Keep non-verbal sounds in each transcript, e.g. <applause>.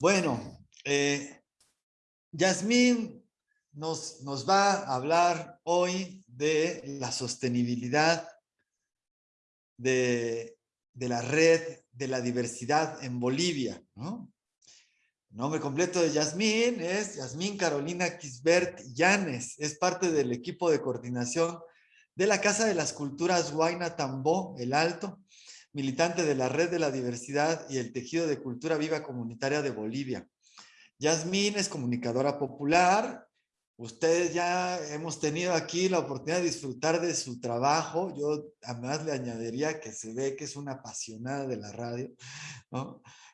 Bueno, eh, Yasmín nos, nos va a hablar hoy de la sostenibilidad de, de la red de la diversidad en Bolivia. ¿no? El nombre completo de Yasmín es Yasmín Carolina Quisbert Llanes. Es parte del equipo de coordinación de la Casa de las Culturas Huayna Tambó, El Alto, militante de la Red de la Diversidad y el Tejido de Cultura Viva Comunitaria de Bolivia. Yasmín es comunicadora popular. Ustedes ya hemos tenido aquí la oportunidad de disfrutar de su trabajo. Yo además le añadiría que se ve que es una apasionada de la radio.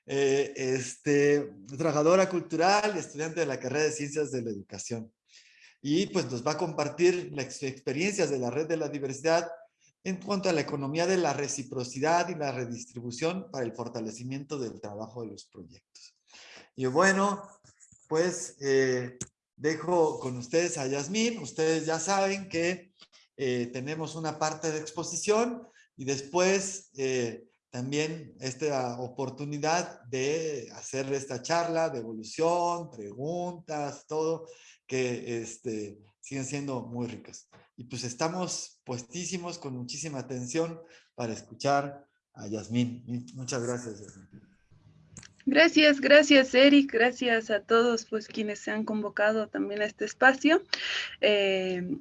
Eh, este, trabajadora cultural, estudiante de la carrera de Ciencias de la Educación. Y pues nos va a compartir las experiencias de la Red de la Diversidad en cuanto a la economía de la reciprocidad y la redistribución para el fortalecimiento del trabajo de los proyectos. Y bueno, pues eh, dejo con ustedes a Yasmín. Ustedes ya saben que eh, tenemos una parte de exposición y después eh, también esta oportunidad de hacer esta charla de evolución, preguntas, todo, que este, siguen siendo muy ricas. Y pues estamos puestísimos con muchísima atención para escuchar a Yasmín. Muchas gracias, Yasmín. Gracias, gracias Eric, gracias a todos pues quienes se han convocado también a este espacio. Eh,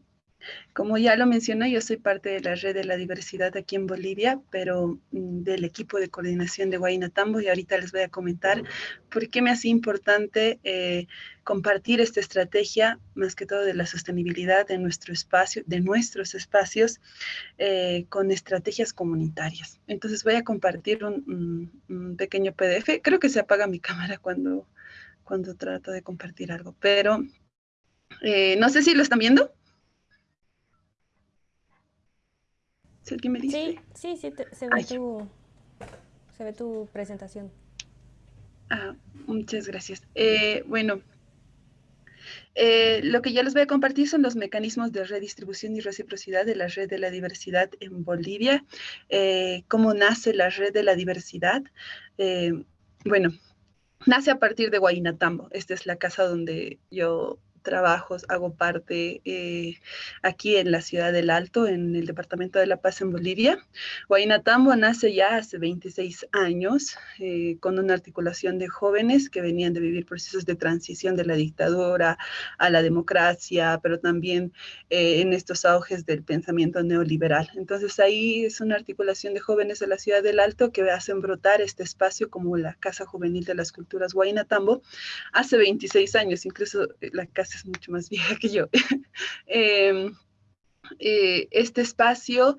como ya lo mencioné, yo soy parte de la red de la diversidad aquí en Bolivia, pero mm, del equipo de coordinación de Guaynatambo y ahorita les voy a comentar por qué me hace importante eh, compartir esta estrategia, más que todo de la sostenibilidad de nuestro espacio, de nuestros espacios, eh, con estrategias comunitarias. Entonces voy a compartir un, pequeño PDF. Creo que se apaga mi cámara cuando, cuando trato de compartir algo, pero eh, no sé si lo están viendo. Sí, sí, sí, se, ve tu, se ve tu presentación. Ah, muchas gracias. Eh, bueno, eh, lo que ya les voy a compartir son los mecanismos de redistribución y reciprocidad de la red de la diversidad en Bolivia. Eh, ¿Cómo nace la red de la diversidad? bueno, nace a partir de Guaynatambo. Esta es la casa donde yo trabajos, hago parte eh, aquí en la ciudad del Alto, en el departamento de La Paz, en Bolivia. Guaynatambo nace ya hace 26 años eh, con una articulación de jóvenes que venían de vivir procesos de transición de la dictadura a la democracia, pero también eh, en estos auges del pensamiento neoliberal. Entonces ahí es una articulación de jóvenes de la ciudad del Alto que hacen brotar este espacio como la Casa Juvenil de las Culturas Guaynatambo hace 26 años, incluso la casa es mucho más <laughs> vieja que yo. <laughs> Em, eh, este espacio,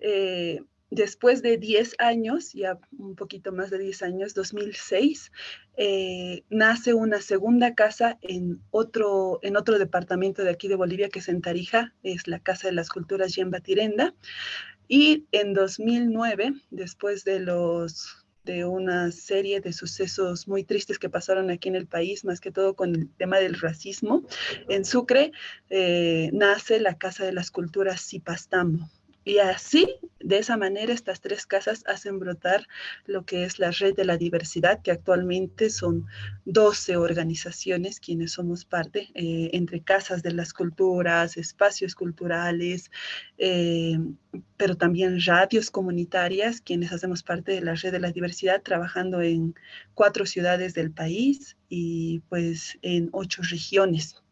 eh, después de 10 años, ya un poquito más de 10 años, 2006, eh, nace una segunda casa en otro, en otro departamento de aquí de Bolivia, que es en Tarija, es la Casa de las Culturas Yemba Tirenda. Y en 2009, después de los de una serie de sucesos muy tristes que pasaron aquí en el país, más que todo con el tema del racismo. En Sucre eh, nace la Casa de las Culturas Cipastambo. Y así, de esa manera, estas tres casas hacen brotar lo que es la red de la diversidad, que actualmente son 12 organizaciones quienes somos parte, eh, entre casas de las culturas, espacios culturales, eh, pero también radios comunitarias, quienes hacemos parte de la red de la diversidad, trabajando en cuatro ciudades del país y pues en ocho regiones.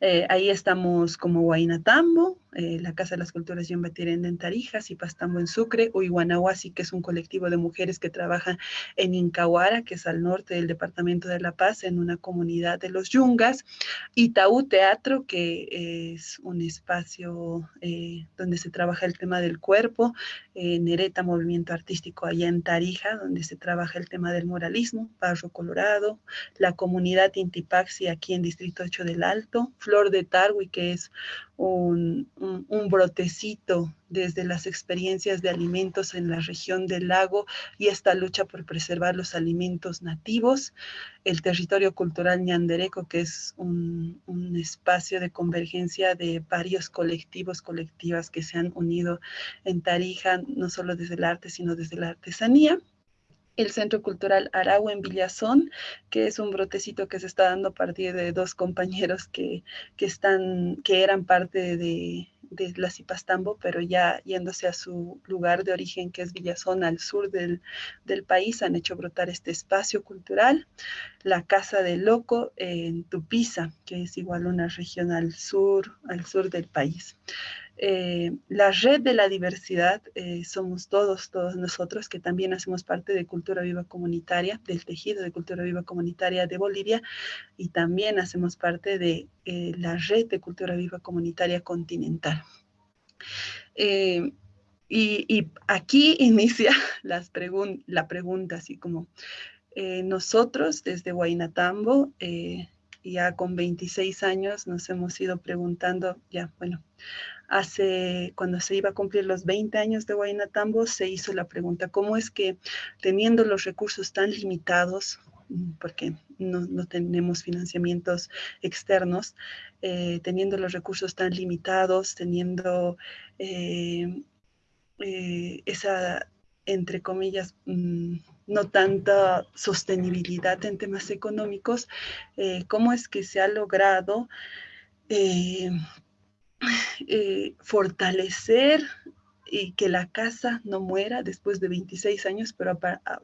Eh, ahí estamos como Huaynatambo, eh, la Casa de las Culturas Yombatirenda en Tarijas y Pastambo en Sucre, Uiguanahuasi, que es un colectivo de mujeres que trabajan en Incahuara, que es al norte del Departamento de La Paz, en una comunidad de los Yungas, Itaú Teatro, que es un espacio eh, donde se trabaja el tema del cuerpo, Nereta Movimiento Artístico allá en Tarija, donde se trabaja el tema del moralismo, Barro Colorado, la comunidad Intipaxi aquí en Distrito 8 del Alto, Flor de Tarwi, que es un, brotecito desde las experiencias de alimentos en la región del lago y esta lucha por preservar los alimentos nativos, el territorio cultural ñandereco, que es un, un espacio de convergencia de varios colectivos, colectivas que se han unido en Tarija, no solo desde el arte, sino desde la artesanía el Centro Cultural Aragua en Villazón, que es un brotecito que se está dando a partir de dos compañeros que, están, que eran parte de, de la Cipastambo, pero ya yéndose a su lugar de origen, que es Villazón, al sur del, del, país, han hecho brotar este espacio cultural. La Casa del Loco en Tupiza, que es igual una región al sur, al sur del país. Eh, la red de la diversidad eh, somos todos, todos nosotros que también hacemos parte de Cultura Viva Comunitaria, del tejido de Cultura Viva Comunitaria de Bolivia y también hacemos parte de eh, la red de Cultura Viva Comunitaria continental. Y, aquí <laughs> inicia la pregunta, así como nosotros desde Huaynatambo, ya con 26 años nos hemos ido preguntando, ya, bueno, hace, cuando se iba a cumplir los 20 años de Guaynatambo, se hizo la pregunta, ¿cómo es que teniendo los recursos tan limitados, mm, porque no, tenemos financiamientos externos, eh, teniendo los recursos tan limitados, teniendo eh, eh, esa, entre comillas, mm, no tanta sostenibilidad en temas económicos, cómo es que se ha logrado <laughs> eh, fortalecer y que la casa no muera después de 26 años, pero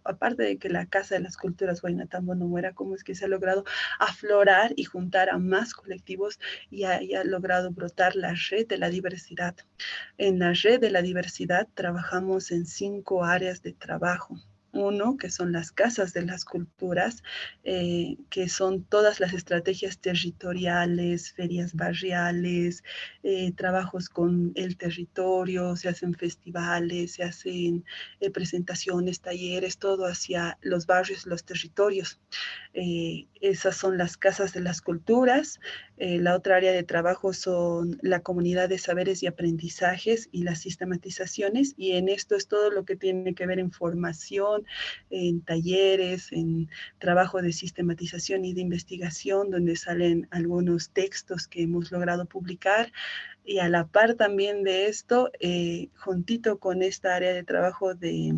aparte de que la Casa de las Culturas Guaynatambo no muera, ¿cómo es que se ha logrado aflorar y juntar a más colectivos y haya logrado brotar la red de la diversidad? En la red de la diversidad trabajamos en cinco áreas de trabajo. Uno, que son las casas de las culturas, eh, que son todas las estrategias territoriales, ferias barriales, eh, trabajos con el territorio, se hacen festivales, se hacen eh, presentaciones, talleres, todo hacia los barrios, los territorios. esas son las casas de las culturas. la otra área de trabajo son la comunidad de saberes y aprendizajes y las sistematizaciones, y en esto es todo lo que tiene que ver en formación, en talleres, en trabajo de sistematización y de investigación, donde salen algunos textos que hemos logrado publicar. Y a la par también de esto, eh, juntito con esta área de trabajo de,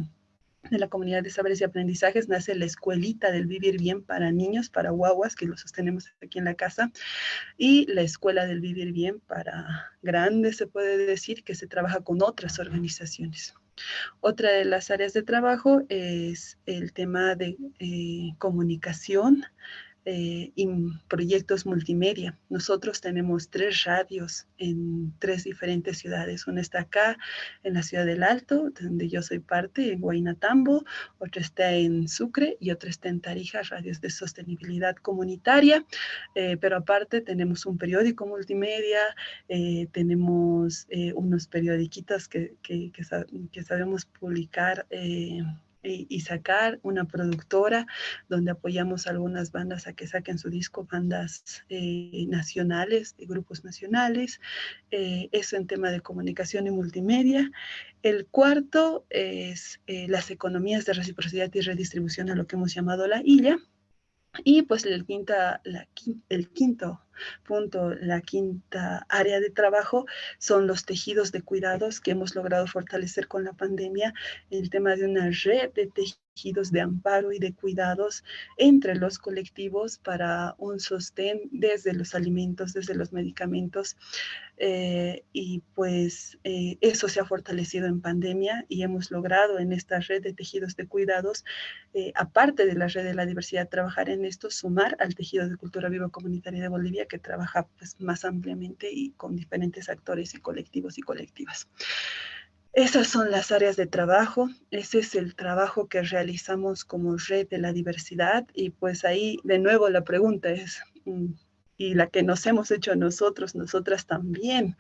la comunidad de saberes y aprendizajes nace la escuelita del vivir bien para niños, para guaguas, que lo sostenemos aquí en la casa, y la escuela del vivir bien para grandes, se puede decir, que se trabaja con otras organizaciones. Otra de las áreas de trabajo es el tema de eh, comunicación, eh, proyectos multimedia. Nosotros tenemos tres radios en tres diferentes ciudades. Una está acá en la ciudad del Alto, donde yo soy parte, en Guaynatambo, otra está en Sucre y otra está en Tarija, radios de sostenibilidad comunitaria. Eh, pero aparte tenemos un periódico multimedia, eh, tenemos unos periodiquitos que, que, que, sabemos publicar y, sacar una productora donde apoyamos algunas bandas a que saquen su disco, bandas eh, nacionales, de grupos nacionales, eh, eso en tema de comunicación y multimedia. El cuarto es eh, las economías de reciprocidad y redistribución a lo que hemos llamado la ILA. Y pues el, quinta, el quinto punto, la quinta área de trabajo son los tejidos de cuidados que hemos logrado fortalecer con la pandemia, el tema de una red de tejidos de amparo y de cuidados entre los colectivos para un sostén desde los alimentos, desde los medicamentos. Eh, y pues eh, eso se ha fortalecido en pandemia y hemos logrado en esta red de tejidos de cuidados, eh, aparte de la red de la diversidad, trabajar en esto, sumar al tejido de cultura viva comunitaria de Bolivia que trabaja pues, más ampliamente y con diferentes actores y colectivos y colectivas. Esas son las áreas de trabajo, ese es el trabajo que realizamos como red de la diversidad y pues ahí de nuevo la pregunta es, mm, y la que nos hemos hecho nosotros, nosotras también,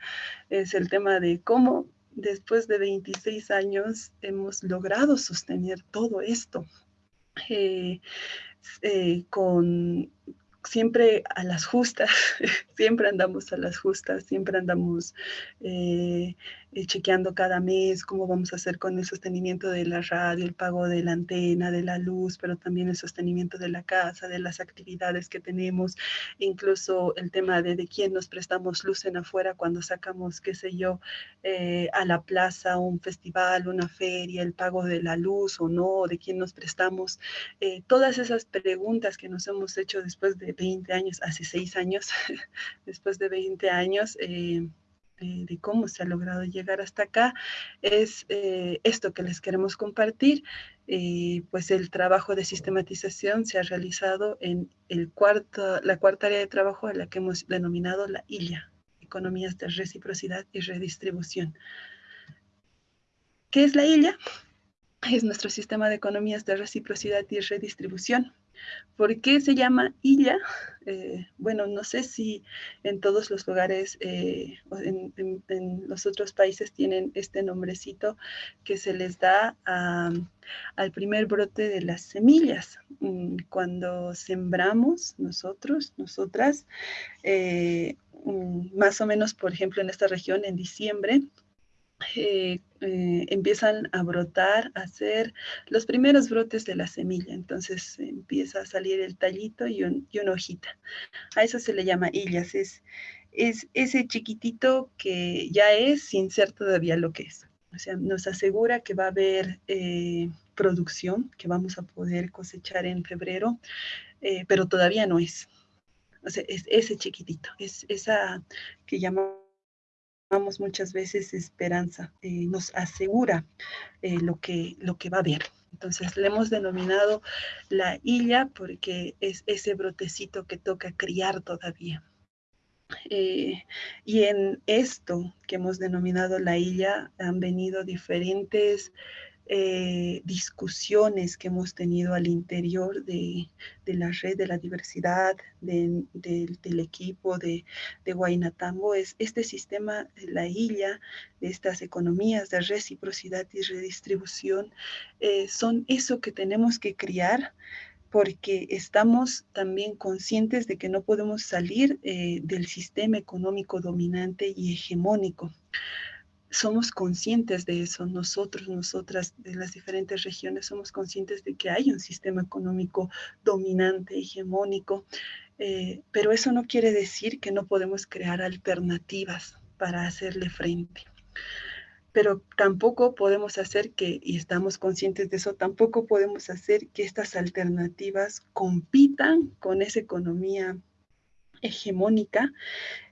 es el tema de cómo después de 26 años hemos logrado sostener todo esto eh, eh, con siempre a las justas, <laughs> siempre andamos a las justas, siempre andamos eh, eh, chequeando cada mes cómo vamos a hacer con el sostenimiento de la radio, el pago de la antena, de la luz, pero también el sostenimiento de la casa, de las actividades que tenemos, incluso el tema de de quién nos prestamos luz en afuera cuando sacamos, qué sé yo, eh, a la plaza, un festival, una feria, el pago de la luz o no, de quién nos prestamos, todas esas preguntas que nos hemos hecho después de 20 años, hace 6 años, <laughs> después de 20 años, eh, eh, de cómo se ha logrado llegar hasta acá, es eh, esto que les queremos compartir. pues el trabajo de sistematización se ha realizado en el cuarto, la cuarta área de trabajo a la que hemos denominado la ILIA, Economías de Reciprocidad y Redistribución. ¿Qué es la ILIA? Es nuestro sistema de economías de reciprocidad y redistribución ¿Por qué se llama Illa? Eh, bueno, no sé si en todos los lugares, eh, en, los otros países tienen este nombrecito que se les da al primer brote de las semillas. Mm, cuando sembramos nosotros, nosotras, eh, mm, más o menos, por ejemplo, en esta región, en diciembre, eh, eh, empiezan a brotar, a hacer los primeros brotes de la semilla. Entonces empieza a salir el tallito y, una hojita. A eso se le llama hillas. Es, es ese chiquitito que ya es sin ser todavía lo que es. O sea, nos asegura que va a haber eh, producción, que vamos a poder cosechar en febrero, pero todavía no es. O sea, es ese chiquitito, es esa que llamamos muchas veces esperanza, eh, nos asegura eh, lo, que, lo que va a haber. Entonces le hemos denominado la hilla porque es ese brotecito que toca criar todavía. Eh, y en esto que hemos denominado la hilla han venido diferentes eh, discusiones que hemos tenido al interior de, la red de la diversidad del equipo de, de Guainatambo es este sistema, la isla de estas economías de reciprocidad y redistribución, eh, son eso que tenemos que criar porque estamos también conscientes de que no podemos salir eh, del sistema económico dominante y hegemónico somos conscientes de eso, nosotros, nosotras de las diferentes regiones somos conscientes de que hay un sistema económico dominante, hegemónico, eh, pero eso no quiere decir que no podemos crear alternativas para hacerle frente. Pero tampoco podemos hacer que, y estamos conscientes de eso, tampoco podemos hacer que estas alternativas compitan con esa economía hegemónica,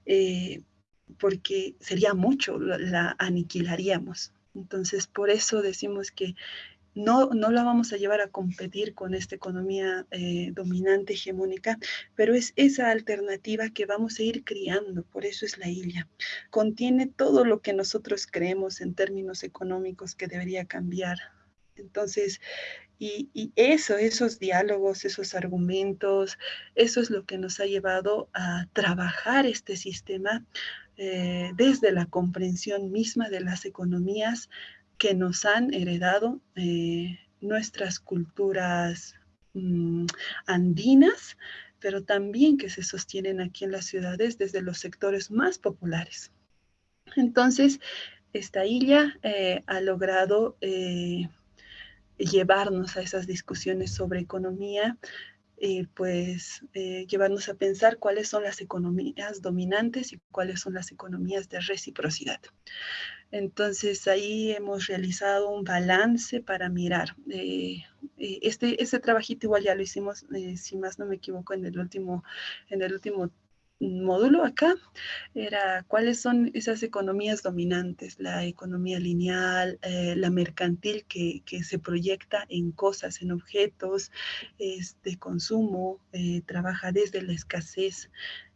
eh, porque sería mucho, la aniquilaríamos. Entonces, por eso decimos que no, no la vamos a llevar a competir con esta economía eh, dominante, hegemónica, pero es esa alternativa que vamos a ir criando, por eso es la isla. Contiene todo lo que nosotros creemos en términos económicos que debería cambiar. Entonces, y, eso, esos diálogos, esos argumentos, eso es lo que nos ha llevado a trabajar este sistema eh, desde la comprensión misma de las economías que nos han heredado eh, nuestras culturas mm, andinas, pero también que se sostienen aquí en las ciudades desde los sectores más populares. Entonces, esta isla eh, ha logrado llevarnos a esas discusiones sobre economía pues eh, llevarnos a pensar cuáles son las economías dominantes y cuáles son las economías de reciprocidad. Entonces ahí hemos realizado un balance para mirar. Eh, eh, este, este trabajito igual ya lo hicimos, si más no me equivoco, en el último, en el último módulo acá era cuáles son esas economías dominantes, la economía lineal, eh, la mercantil que, se proyecta en cosas, en objetos de consumo, eh, trabaja desde la escasez,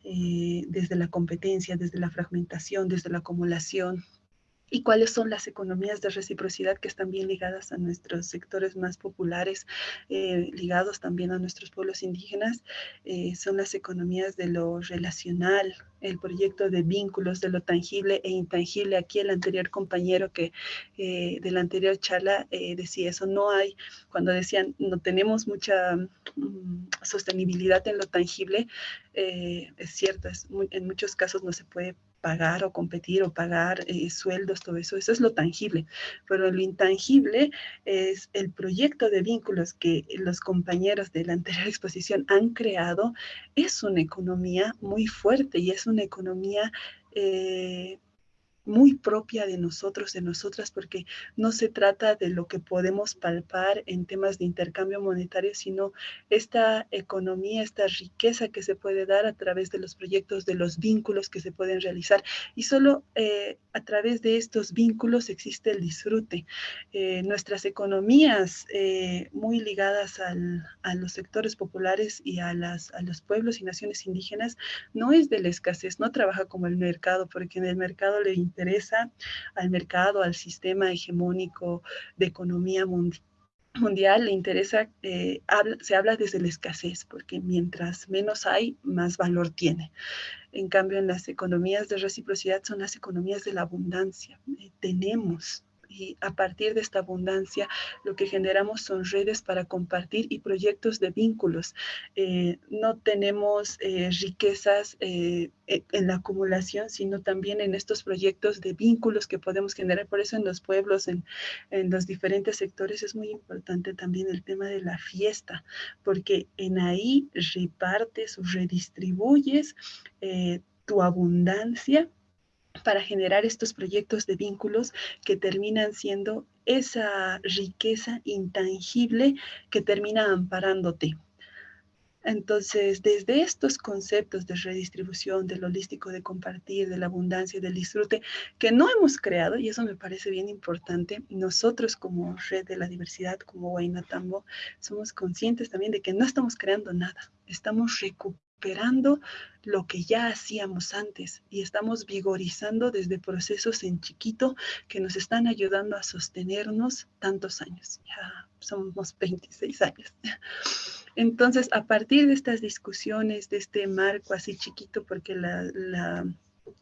eh, desde la competencia, desde la fragmentación, desde la acumulación, y cuáles son las economías de reciprocidad que están bien ligadas a nuestros sectores más populares, eh, ligados también a nuestros pueblos indígenas, eh, son las economías de lo relacional, el proyecto de vínculos de lo tangible e intangible. Aquí el anterior compañero que eh, de la anterior charla decía eso, no hay, cuando decían no tenemos mucha mm, sostenibilidad en lo tangible, es cierto, es en muchos casos no se puede pagar o competir o pagar eh, sueldos, todo eso, eso es lo tangible. Pero lo intangible es el proyecto de vínculos que los compañeros de la <laughs> anterior exposición han creado, es una economía muy fuerte y es una economía eh, muy propia de nosotros, de nosotras, porque no se trata de lo que podemos palpar en temas de intercambio monetario, sino esta economía, esta riqueza que se puede dar a través de los proyectos, de los vínculos que se pueden realizar. Y solo eh, a través de estos vínculos existe el disfrute. Eh, nuestras economías eh, muy ligadas a los sectores populares y a, las, a los pueblos y naciones indígenas no es de la escasez, no trabaja como el mercado, porque en el mercado le interesa interesa al mercado, al sistema hegemónico de economía mundial, le interesa, eh, se habla desde la escasez, porque mientras menos hay, más valor tiene. En cambio, en las economías de reciprocidad son las economías de la abundancia. Eh, tenemos, y a partir de esta abundancia lo que generamos son redes para compartir y proyectos de vínculos. Eh, no tenemos eh, riquezas eh, e, en la acumulación, sino también en estos proyectos de vínculos que podemos generar. Por eso en los pueblos, en, en los diferentes sectores, es muy importante también el tema de la fiesta, porque en ahí repartes o redistribuyes tu abundancia para generar estos proyectos de vínculos que terminan siendo esa riqueza intangible que termina amparándote. Entonces, desde estos conceptos de redistribución, del holístico, de compartir, de la abundancia, del disfrute, que no hemos creado, y eso me parece bien importante, nosotros como red de la diversidad, como Guaynatambo, somos conscientes también de que no estamos creando nada, estamos recuperando recuperando lo que ya hacíamos antes y estamos vigorizando desde procesos en chiquito que nos están ayudando a sostenernos tantos años. Ya somos 26 años. Entonces, a partir de estas discusiones, de este marco así chiquito, porque la,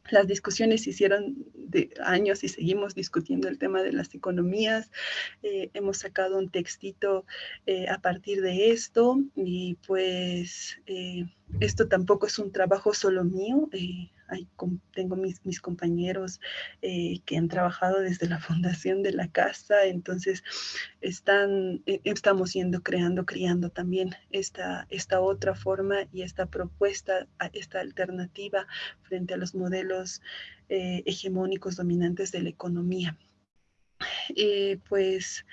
las discusiones se hicieron de años y seguimos discutiendo el tema de las economías. Eh, hemos sacado un textito eh, a partir de esto y pues eh, esto tampoco es un trabajo solo mío. Tengo mis, compañeros que han trabajado desde la <laughs> fundación de la casa, entonces están, estamos yendo creando, criando también esta, esta otra forma y esta propuesta, esta alternativa frente a los modelos eh, hegemónicos dominantes de la economía. Eh, pues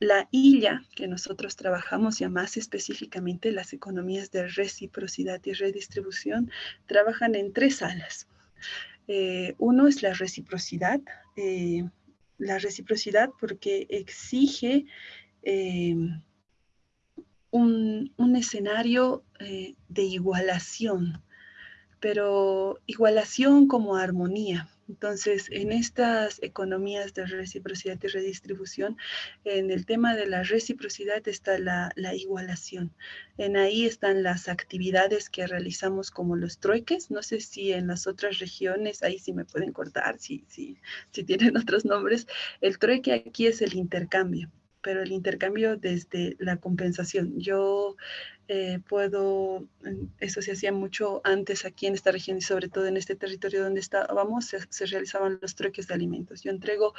la ILA que nosotros trabajamos, ya más específicamente las economías de reciprocidad y redistribución, trabajan en tres alas. Eh, uno es la reciprocidad, la reciprocidad porque exige un, un, escenario de igualación pero igualación como armonía. Entonces, en estas economías de reciprocidad y redistribución, en el tema de la reciprocidad está la, igualación. En ahí están las actividades que realizamos como los trueques. No sé si en las otras regiones, ahí sí me pueden cortar, si, si, si tienen <laughs> otros nombres. El trueque aquí es el intercambio pero el intercambio desde la compensación. Yo eh, puedo, eso se hacía mucho antes aquí en esta región y sobre todo en este territorio donde estábamos, se, realizaban los trueques de alimentos. Yo entrego,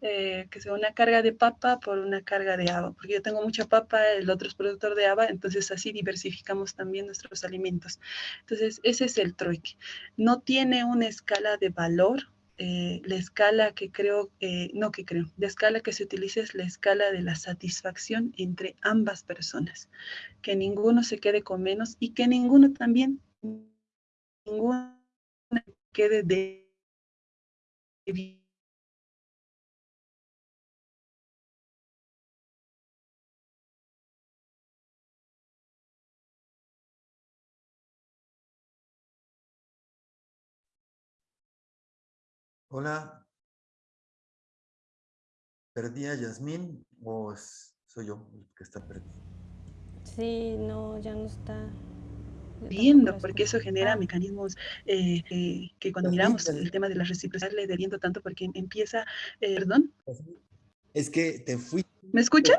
eh, que sea una carga de papa por una carga de haba, porque yo tengo mucha papa, el otro es productor de haba, entonces así diversificamos también nuestros alimentos. Entonces, ese es el trueque. No tiene una escala de valor, eh, la escala que creo, eh, no que creo, la escala que se utiliza es la escala de la satisfacción entre ambas personas, que ninguno se quede con menos y que ninguno también, ninguno quede de Hola. ¿Perdí a Yasmín o soy yo el que está perdido? Sí, no, ya no está. Viendo, porque eso genera mecanismos eh, que cuando miramos el tema de la reciprocidad le debiendo tanto porque empieza, eh, perdón. Es que te fui. ¿Me escucha?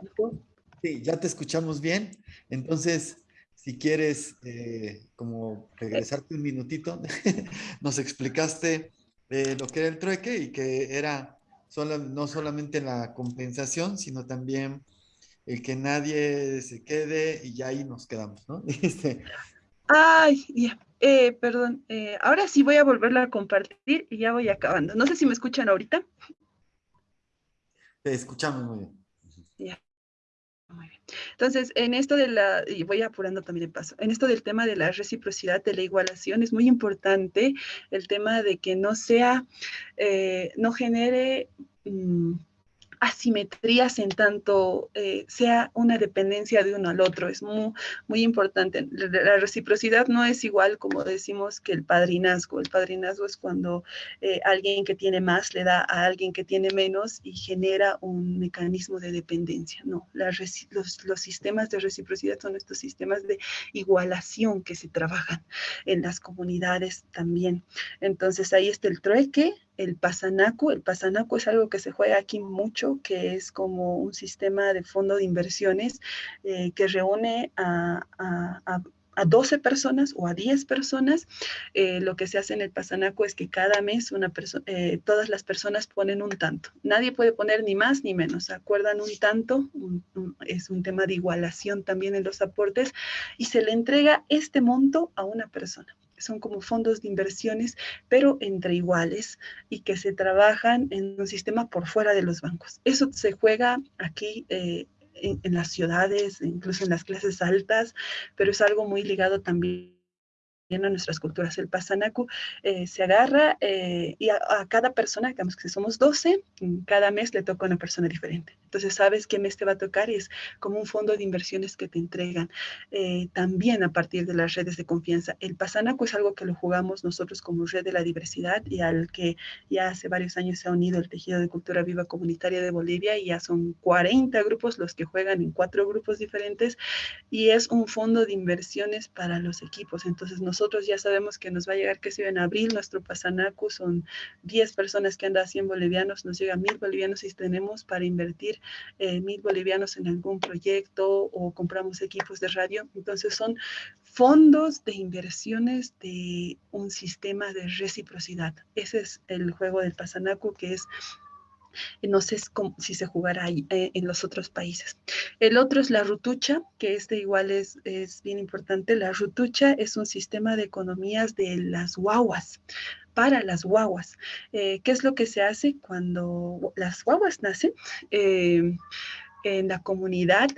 Sí, ya te escuchamos bien. Entonces, si quieres eh, como regresarte un minutito, <laughs> nos explicaste lo que era el trueque y que era no solamente la compensación, sino también el que nadie se quede y ya ahí nos quedamos, ¿no? <laughs> Este, Ay, ya. Eh, perdón, eh, ahora sí voy a volverla a compartir y ya voy acabando. No sé si me escuchan ahorita. Te escuchamos muy bien. Entonces, en esto de la, y voy apurando también el paso, en esto del tema de la reciprocidad, de la igualación, es muy importante el tema de que no sea, eh, no genere mm, asimetrías en tanto eh, sea una dependencia de uno al otro. Es muy, muy importante. La, reciprocidad no es igual como decimos que el padrinazgo. El padrinazgo es cuando eh, alguien que tiene más le da a alguien que tiene menos y genera un mecanismo de dependencia. No, los, los sistemas de reciprocidad son estos sistemas de igualación que se trabajan en las comunidades también. Entonces ahí está el trueque, el pasanaco. El pasanaco es algo que se juega aquí mucho, que es como un sistema de fondo de inversiones eh, que reúne a, 12 personas o a 10 personas. Eh, lo que se hace en el pasanaco es que cada mes una eh, todas las personas ponen un tanto. Nadie puede poner ni más ni menos. Acuerdan un tanto, es un tema de igualación también en los aportes, y se le entrega este monto a una persona son como fondos de inversiones, pero entre iguales y que se trabajan en un sistema por fuera de los bancos. Eso se juega aquí eh, en, en, las ciudades, incluso en las clases altas, pero es algo muy ligado también a nuestras culturas. El pasanaku eh, se agarra eh, y a, cada persona, digamos que somos 12, cada mes le toca a una persona diferente. Entonces sabes qué mes te va a tocar y es como un fondo de inversiones que te entregan eh, también a partir de las redes de confianza. El pasanaku es algo que lo jugamos nosotros como red de la diversidad y al que ya hace varios años se ha unido el tejido de cultura viva comunitaria de Bolivia y ya son 40 grupos los que juegan en cuatro grupos diferentes y es un fondo de inversiones para los equipos. Entonces nosotros nosotros ya sabemos que nos va a llegar, que si en abril, nuestro Pasanacu son 10 personas que andan 100 bolivianos, nos llega mil bolivianos y tenemos para invertir eh, mil bolivianos en algún proyecto o compramos equipos de radio. Entonces son fondos de inversiones de un sistema de reciprocidad. Ese es el juego del Pasanacu, que es no sé si se jugará eh, en los otros países. El otro es la rutucha, que este igual es, es bien importante. La rutucha es un sistema de economías de las guaguas para las guaguas. Eh, ¿Qué es lo que se hace cuando las guaguas nacen? Eh, en la comunidad,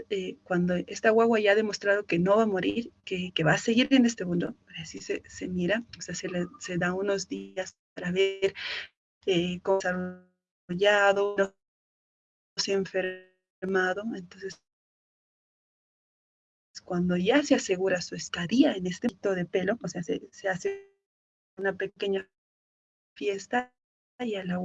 cuando esta guagua ya ha demostrado que no va a morir, que, que va a seguir en este mundo, así se, se mira, o sea, se, le, se da unos días para ver cómo se enfermado, entonces cuando ya se asegura su estadía en este tipo de pelo, o sea, se, se hace una pequeña fiesta y a la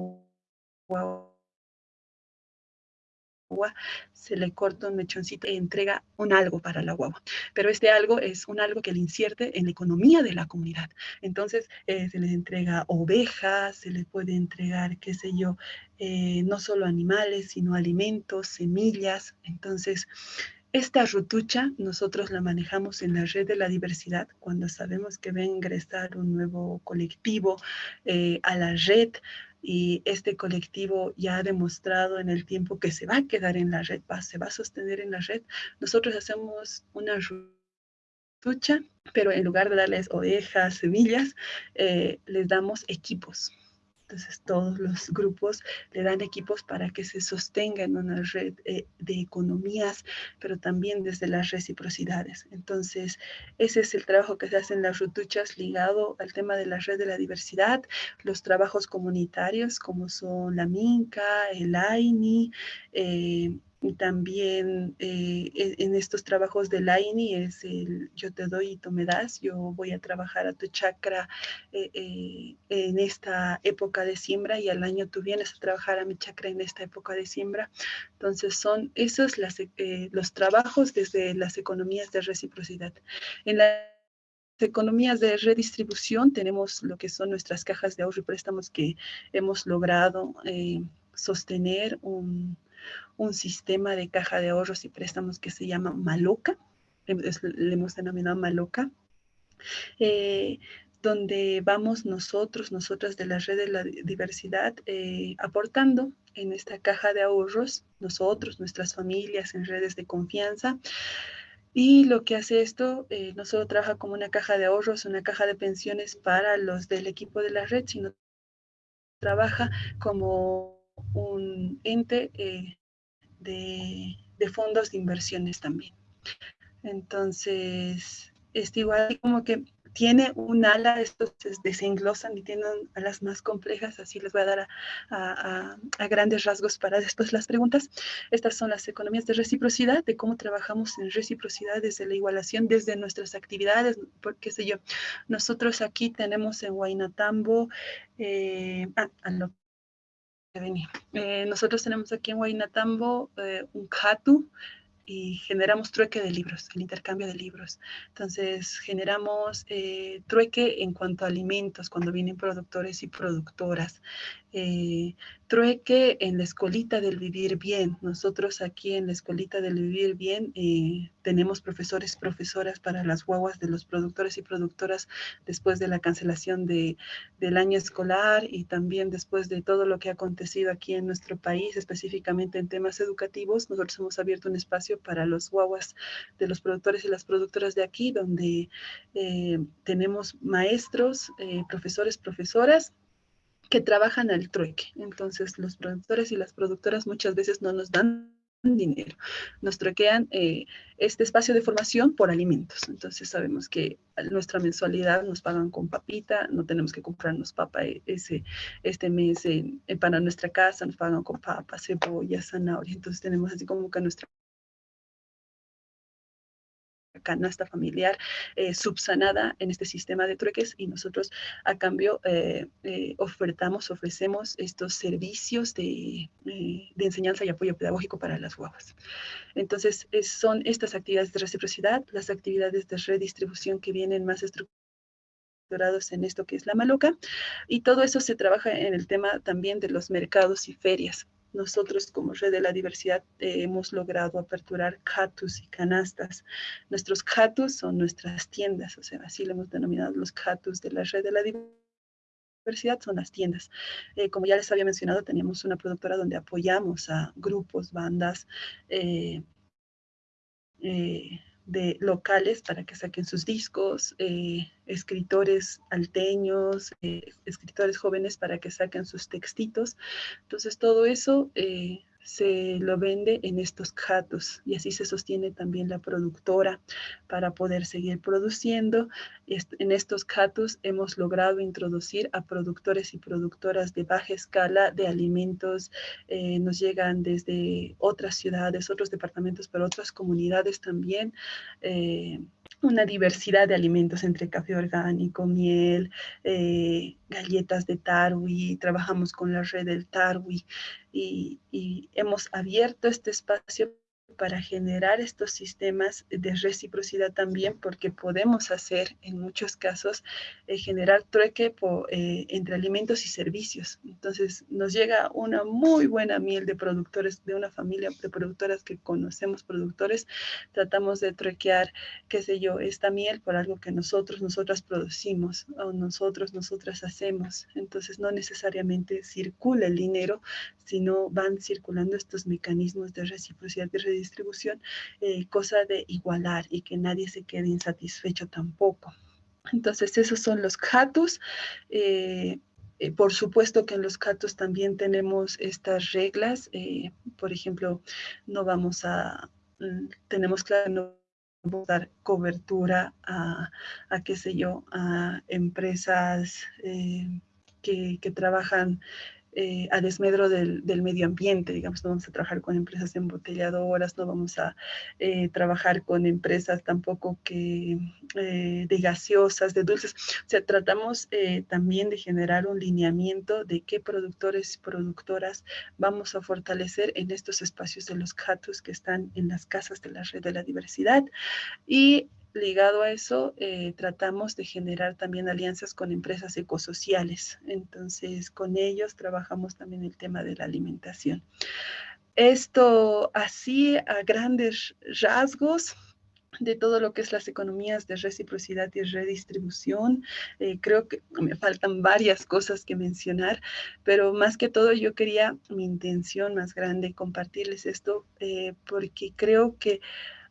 se le corta un mechoncito y entrega un algo para la guagua. Pero este algo es un algo que le incierte en la economía de la comunidad. Entonces, eh, se les entrega ovejas, se les puede entregar, qué sé yo, eh, no solo animales, sino alimentos, semillas. Entonces, esta rutucha nosotros la manejamos en la red de la diversidad cuando sabemos que va a ingresar un nuevo colectivo eh, a la red y este colectivo ya ha demostrado en el tiempo que se va a quedar en la red, se va a sostener en la red. Nosotros hacemos una lucha, pero en lugar de darles ovejas, semillas, eh, les damos equipos. Entonces todos los grupos le dan equipos para que se sostenga en una red eh, de economías, pero también desde las reciprocidades. Entonces ese es el trabajo que se hace en las rutuchas ligado al tema de la red de la diversidad, los trabajos comunitarios como son la MINCA, el AINI, y también eh, e, en estos trabajos de la INI es el yo te doy y tú me das, yo voy a trabajar a tu chakra eh, eh, en esta época de siembra y al año tú vienes a trabajar a mi chakra en esta época de siembra. Entonces son esos las, los trabajos desde las economías de reciprocidad. En las economías de redistribución tenemos lo que son nuestras cajas de ahorro y préstamos que hemos logrado sostener un un sistema de caja de ahorros y préstamos que se llama Maloca, le hemos denominado Maloca, eh, donde vamos nosotros, nosotras de la red de la diversidad, eh, aportando en esta caja de ahorros, nosotros, nuestras familias, en redes de confianza. Y lo que hace esto, eh, no solo trabaja como una caja de ahorros, una caja de pensiones para los del equipo de la red, sino trabaja como un ente de, fondos de inversiones también. Entonces, es igual como que tiene un ala, estos se y tienen alas más complejas, así les voy a dar a, grandes rasgos para después las preguntas. Estas son las economías de reciprocidad, de cómo trabajamos en reciprocidad desde la igualación, desde nuestras actividades, por qué sé yo. Nosotros aquí tenemos en Huaynatambo, eh, eh, nosotros tenemos aquí en Huaynatambo eh, un CATU y generamos trueque de libros, el intercambio de libros. Entonces, generamos eh, trueque en cuanto a alimentos, cuando vienen productores y productoras. Eh, trueque en la escolita del vivir bien. Nosotros aquí en la escolita del vivir bien eh, tenemos profesores, profesoras para las guaguas de los productores y productoras después de la cancelación de, del año escolar y también después de todo lo que ha acontecido aquí en nuestro país, específicamente en temas educativos. Nosotros hemos abierto un espacio para los guaguas de los productores y las productoras de aquí, donde eh, tenemos maestros, profesores, profesoras, que trabajan al trueque. Entonces, los productores y las productoras muchas veces no nos dan dinero, nos truequean eh, este espacio de formación por alimentos. Entonces sabemos que nuestra mensualidad nos pagan con papita, no tenemos que comprarnos papa e, ese, este mes para nuestra casa, nos pagan con papa, cebolla, zanahoria. Entonces tenemos así como que nuestra canasta familiar eh, subsanada en este sistema de trueques y nosotros a cambio eh, eh, ofertamos, ofrecemos estos servicios de, enseñanza y apoyo pedagógico para las guaguas. Entonces, son estas actividades de reciprocidad, las actividades de redistribución que vienen más estructurados en esto que es la maloca, y todo eso se trabaja en el tema también de los mercados y ferias nosotros como Red de la Diversidad eh, hemos logrado aperturar catus y canastas. Nuestros catus son nuestras tiendas, o sea, así le hemos denominado los catus de la Red de la Diversidad son las tiendas. Eh, como ya les había mencionado, teníamos una productora donde apoyamos a grupos, bandas, eh, de locales para que saquen sus discos, eh, escritores alteños, eh, escritores jóvenes para que saquen sus textitos. Entonces todo eso eh, se lo vende en estos catos y así se sostiene también la productora para poder seguir produciendo. En estos catos hemos logrado introducir a productores y productoras de baja escala de alimentos. Eh, nos llegan desde otras ciudades, otros departamentos, pero otras comunidades también. Eh, una diversidad de alimentos entre café orgánico, miel, eh, galletas de Tarwi, trabajamos con la red del Tarwi y, y hemos abierto este espacio para generar estos sistemas de reciprocidad también, porque podemos hacer en muchos casos eh, generar trueque eh, entre alimentos y servicios. Entonces nos llega una muy buena miel de productores, de una familia de productoras que conocemos productores, tratamos de truequear, qué sé yo, esta miel por algo que nosotros, nosotras producimos o nosotros, nosotras hacemos. Entonces no necesariamente circula el dinero, sino van circulando estos mecanismos de reciprocidad y distribución, eh, cosa de igualar y que nadie se quede insatisfecho tampoco. Entonces, esos son los CATUS. Eh, eh, por supuesto que en los CATUS también tenemos estas reglas. por ejemplo, no vamos a, mm, tenemos no dar cobertura a, a qué sé yo, a empresas que, trabajan eh, a desmedro del, medio ambiente, digamos, no vamos a trabajar con empresas embotelladoras, no vamos a eh, trabajar con empresas tampoco que de gaseosas, de dulces, o sea, tratamos también de generar un lineamiento de qué productores y productoras vamos a fortalecer en estos espacios de los CATUS que están en las casas de la red de la diversidad. Y ligado a eso, eh, tratamos de generar también alianzas con empresas ecosociales. Entonces, con ellos trabajamos también el tema de la alimentación. Esto así a grandes rasgos de todo lo que es las economías de reciprocidad y redistribución. Eh, creo que me faltan varias cosas que mencionar, pero más que todo yo quería, mi intención más grande, compartirles esto, eh, porque creo que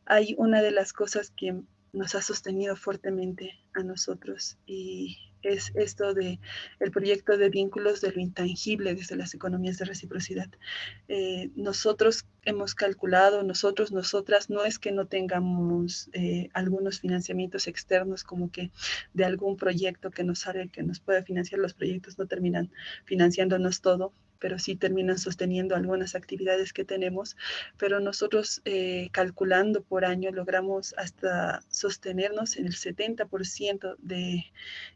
hay una de las cosas que nos ha sostenido fuertemente a nosotros y es esto de el proyecto de vínculos de lo intangible desde las economías de reciprocidad. Eh, nosotros hemos calculado, nosotros, nosotras, no es que no tengamos eh, algunos financiamientos externos como que de algún proyecto que nos sale, que nos pueda financiar, los proyectos no terminan financiándonos todo, pero sí terminan sosteniendo algunas actividades que tenemos, pero nosotros eh, calculando por año logramos hasta sostenernos en el 70% de,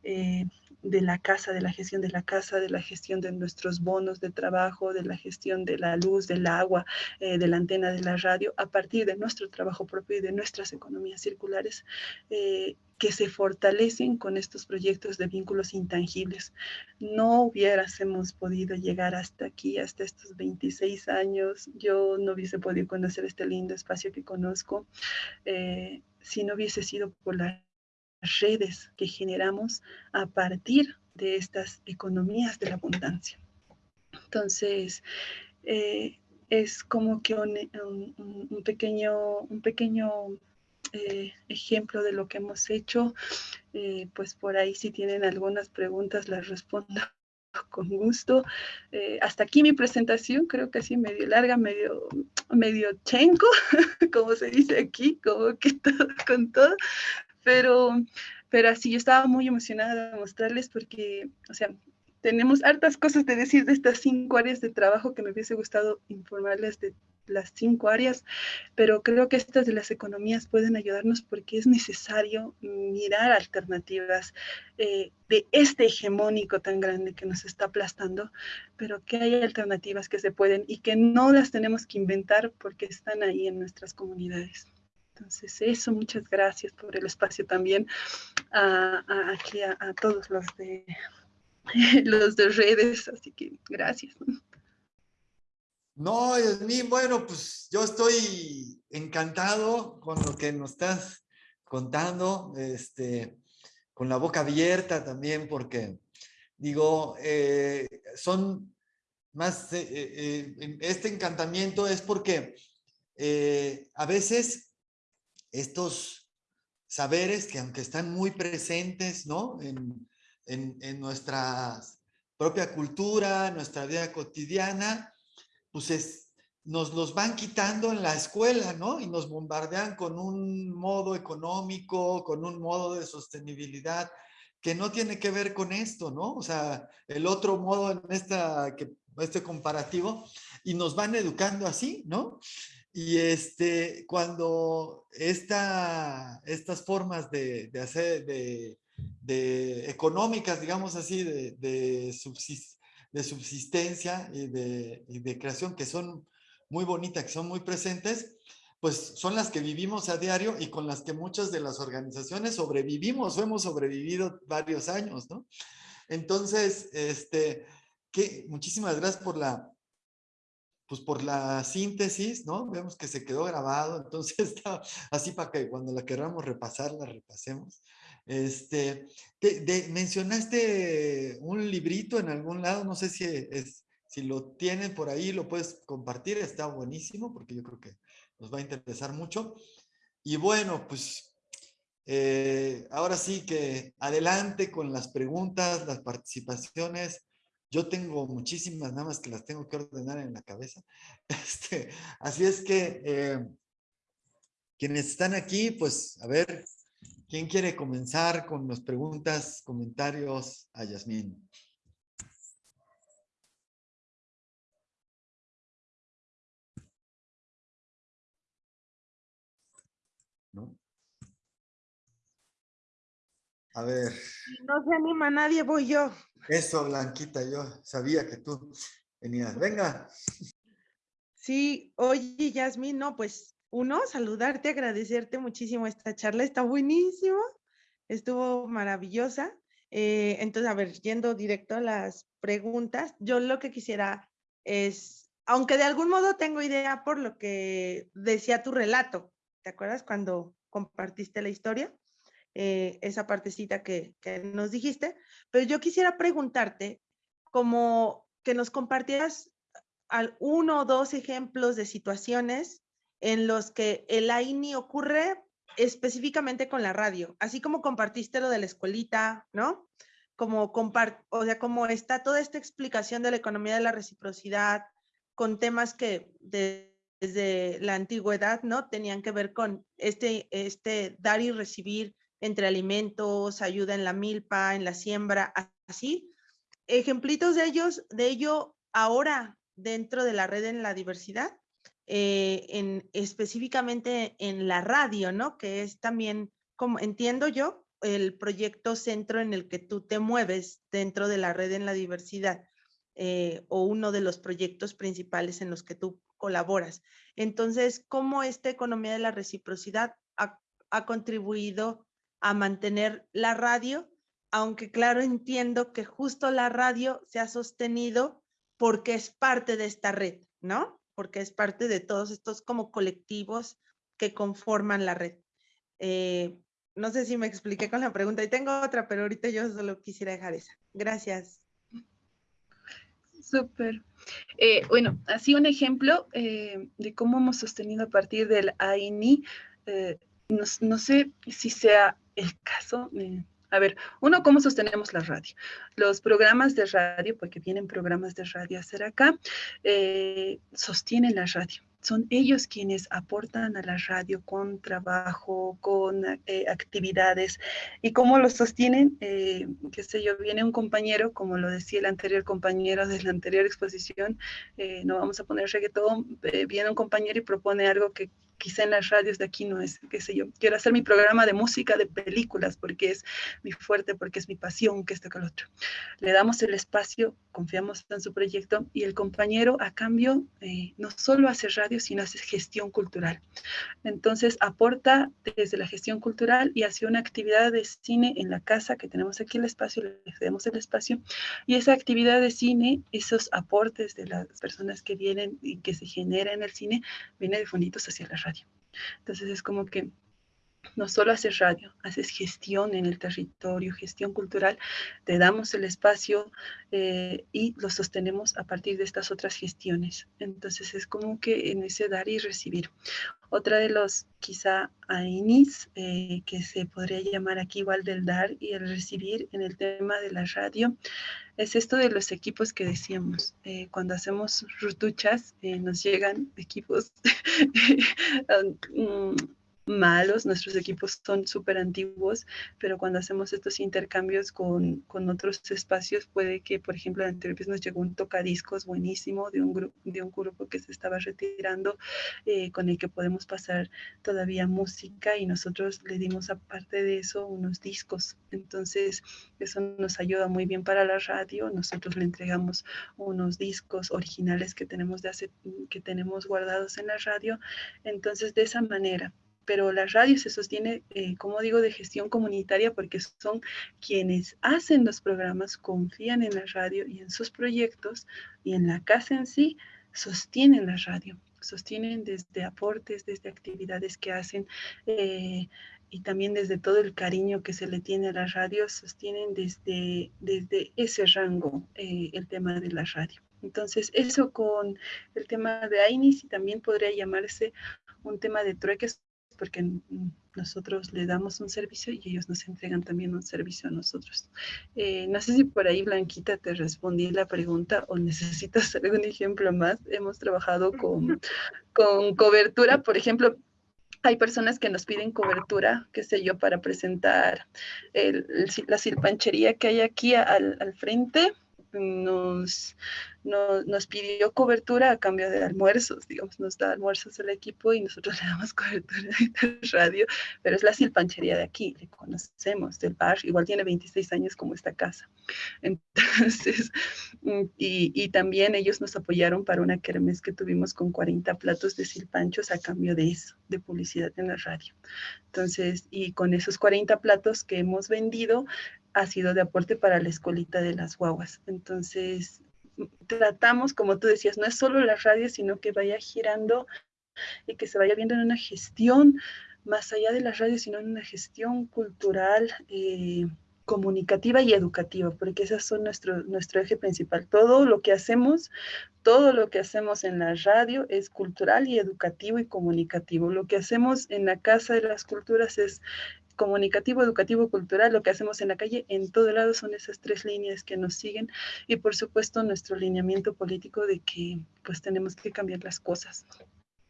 eh, de la casa, de la gestión de la casa, de la gestión de nuestros bonos de trabajo, de la gestión de la luz, del agua, eh, de la antena de la radio, a partir de nuestro trabajo propio y de nuestras economías circulares que se fortalecen con estos proyectos de vínculos intangibles. No hubiéramos podido llegar hasta aquí, hasta estos 26 años. Yo no hubiese podido conocer este lindo espacio que conozco eh, si no hubiese sido por las redes que generamos a partir de estas economías de la abundancia. Entonces, eh, es como que un, pequeño, un pequeño eh, ejemplo de lo que hemos hecho. Eh, pues por ahí si tienen algunas preguntas las respondo <laughs> con gusto. Hasta aquí mi presentación, creo que así medio larga, medio, medio chenco, <laughs> como se dice aquí, como que <laughs> todo con todo, pero, pero así yo estaba muy emocionada de mostrarles porque, o sea, tenemos hartas cosas de decir de estas cinco áreas de trabajo que me hubiese gustado informarles de las cinco áreas, pero creo que estas de las economías pueden ayudarnos porque es necesario mirar alternativas eh, de este hegemónico tan grande que nos está aplastando, pero que hay alternativas que se pueden y que no las tenemos que inventar porque están ahí en nuestras comunidades. Entonces, eso, muchas gracias por el espacio también aquí a, todos los de, <laughs> los de redes, así que gracias. No, mí, bueno, pues yo estoy encantado con lo que nos estás contando, este, con la boca abierta también, porque digo, eh, son más, eh, eh, este encantamiento es porque a veces estos saberes que aunque están muy presentes, ¿no? En, en nuestra propia cultura, nuestra vida cotidiana, pues nos los van quitando en la escuela, ¿no? Y nos bombardean con un modo económico, con un modo de sostenibilidad que no tiene que ver con esto, ¿no? O sea, el otro modo en esta, este comparativo, y nos van educando así, ¿no? Y este, cuando esta, estas formas de, hacer, de, económicas, digamos así, de subsistencia y de, creación que son muy bonitas, que son muy presentes, pues son las que vivimos a diario y con las que muchas de las organizaciones sobrevivimos o hemos sobrevivido varios años, ¿no? Entonces, este, que muchísimas gracias por la, pues por la síntesis, ¿no? Vemos que se quedó grabado, entonces <laughs> está así para que cuando la queramos repasar, la repasemos. Este, mencionaste un librito en algún lado, no sé si, si lo tienen por ahí, lo puedes compartir, está buenísimo porque yo creo que nos va a interesar mucho. Y bueno, pues eh, ahora sí que adelante con las preguntas, las participaciones. Yo tengo muchísimas, nada más que las tengo que ordenar en la cabeza. <laughs> Este, así es que eh, quienes están aquí, pues a ver, ¿quién quiere comenzar con las preguntas, comentarios a Yasmín? ¿No? A ver. No se anima nadie, voy yo. Eso, Blanquita, yo sabía que tú venías. Venga. Sí, oye, Yasmin, no, pues uno, saludarte, agradecerte muchísimo esta charla, está buenísima, estuvo maravillosa. Eh, entonces, a ver, yendo directo a las preguntas, yo lo que quisiera es, aunque de algún modo tengo idea por lo que decía tu relato, ¿te acuerdas cuando compartiste la historia? Eh, esa partecita que, nos dijiste, pero yo quisiera preguntarte como que nos compartieras al uno o dos ejemplos de situaciones en los que el AINI ocurre específicamente con la radio, así como compartiste lo de la escuelita, ¿no? Como o sea, como está toda esta explicación de la economía de la reciprocidad con temas que desde la antigüedad, ¿no? Tenían que ver con este, este dar y recibir entre alimentos, ayuda en la milpa, en la siembra, así. Ejemplitos de ellos, de ello ahora dentro de la red en la diversidad, eh, en, específicamente en la radio, ¿no? Que es también, como entiendo yo, el proyecto centro en el que tú te mueves dentro de la red en la diversidad eh, o uno de los proyectos principales en los que tú colaboras. Entonces, ¿cómo esta economía de la reciprocidad ha, ha contribuido a mantener la radio? Aunque claro, entiendo que justo la radio se ha sostenido porque es parte de esta red, ¿no? Porque es parte de todos estos como colectivos que conforman la red. Eh, no sé si me expliqué con la pregunta y tengo otra, pero ahorita yo solo quisiera dejar esa. Gracias. Súper. Eh, bueno, así un ejemplo eh, de cómo hemos sostenido a partir del AINI. No, no, sé si sea el caso, a ver, uno, ¿cómo sostenemos la radio? Los programas de radio, porque vienen programas de radio a hacer acá, eh, sostienen la radio son ellos quienes aportan a la radio con trabajo, con eh, actividades. ¿Y cómo lo sostienen? Eh, qué sé yo, viene un compañero, como lo decía el anterior compañero de la anterior exposición, no vamos a poner reggaetón, viene un compañero y propone algo que quizá en las radios de aquí no es, qué sé yo, quiero hacer mi programa de música de películas porque es mi fuerte, porque es mi pasión, que esto que lo otro. Le damos el espacio, confiamos en su proyecto y el compañero a cambio eh, no solo hace radio, sino hace gestión cultural. Entonces aporta desde la gestión cultural y hace una actividad de cine en la casa que tenemos aquí el espacio, le damos el espacio y esa actividad de cine, esos aportes de las personas que vienen y que se genera en el cine, viene de fonditos hacia la radio entonces es como que no solo haces radio, haces gestión en el territorio, gestión cultural, te damos el espacio eh, y lo sostenemos a partir de estas otras gestiones. Entonces es como que en ese dar y recibir. Otra de los quizá AINIS, eh, que se podría llamar aquí igual del dar y el recibir en el tema de la radio, es esto de los equipos que decíamos. Eh, cuando hacemos rutuchas, nos llegan equipos um, <laughs> malos, nuestros equipos son súper antiguos, pero cuando hacemos estos intercambios con, con, otros espacios, puede que, por ejemplo, anterior nos llegó un tocadiscos buenísimo de un, grupo de un grupo que se estaba retirando, eh, con el que podemos pasar todavía música y nosotros le dimos aparte de eso unos discos. Entonces, eso nos ayuda muy bien para la radio. Nosotros le entregamos unos discos originales que tenemos, de hace, que tenemos guardados en la radio. Entonces, de esa manera, pero la radio se sostiene, eh, como digo, de gestión comunitaria porque son quienes hacen los programas, confían en la radio y en sus proyectos y en la casa en sí, sostienen la radio, sostienen desde aportes, desde actividades que hacen. Eh, y también desde todo el cariño que se le tiene a la radio, sostienen desde, desde ese rango eh, el tema de la radio. Entonces, eso con el tema de AINIS y también podría llamarse un tema de trueques porque nosotros le damos un servicio y ellos nos entregan también un servicio a nosotros. Eh, no sé si por ahí, Blanquita, te respondí la pregunta o necesitas <laughs> algún ejemplo más. Hemos trabajado con, <laughs> con cobertura, por ejemplo, hay personas que nos piden cobertura, qué sé yo, para presentar la silpanchería que hay aquí al, al frente nos, nos pidió cobertura a cambio de almuerzos, digamos, nos da almuerzos al equipo y nosotros <laughs> le damos cobertura de radio, pero es la silpanchería de aquí, le conocemos del bar, igual tiene 26 años como esta casa. <laughs> Entonces, mm, y, y también ellos nos apoyaron para una kermés que tuvimos con 40 platos de silpanchos a cambio de eso, de publicidad en la radio. Entonces, y con esos 40 platos que hemos vendido, ha sido de aporte para la escolita de las guaguas. Entonces, tratamos, como tú decías, no es solo la radio, sino que vaya girando y que se vaya viendo en una gestión más allá de la radio, sino en una gestión cultural, eh, comunicativa y educativa, porque esas son nuestro, nuestro eje principal. Todo lo que hacemos, todo lo que hacemos en la radio es cultural y educativo y comunicativo. Lo que hacemos en la Casa de las Culturas es comunicativo, educativo, cultural, lo que hacemos en la calle, en todo lado son esas tres líneas que nos siguen y por supuesto nuestro lineamiento político de que pues tenemos que cambiar las cosas.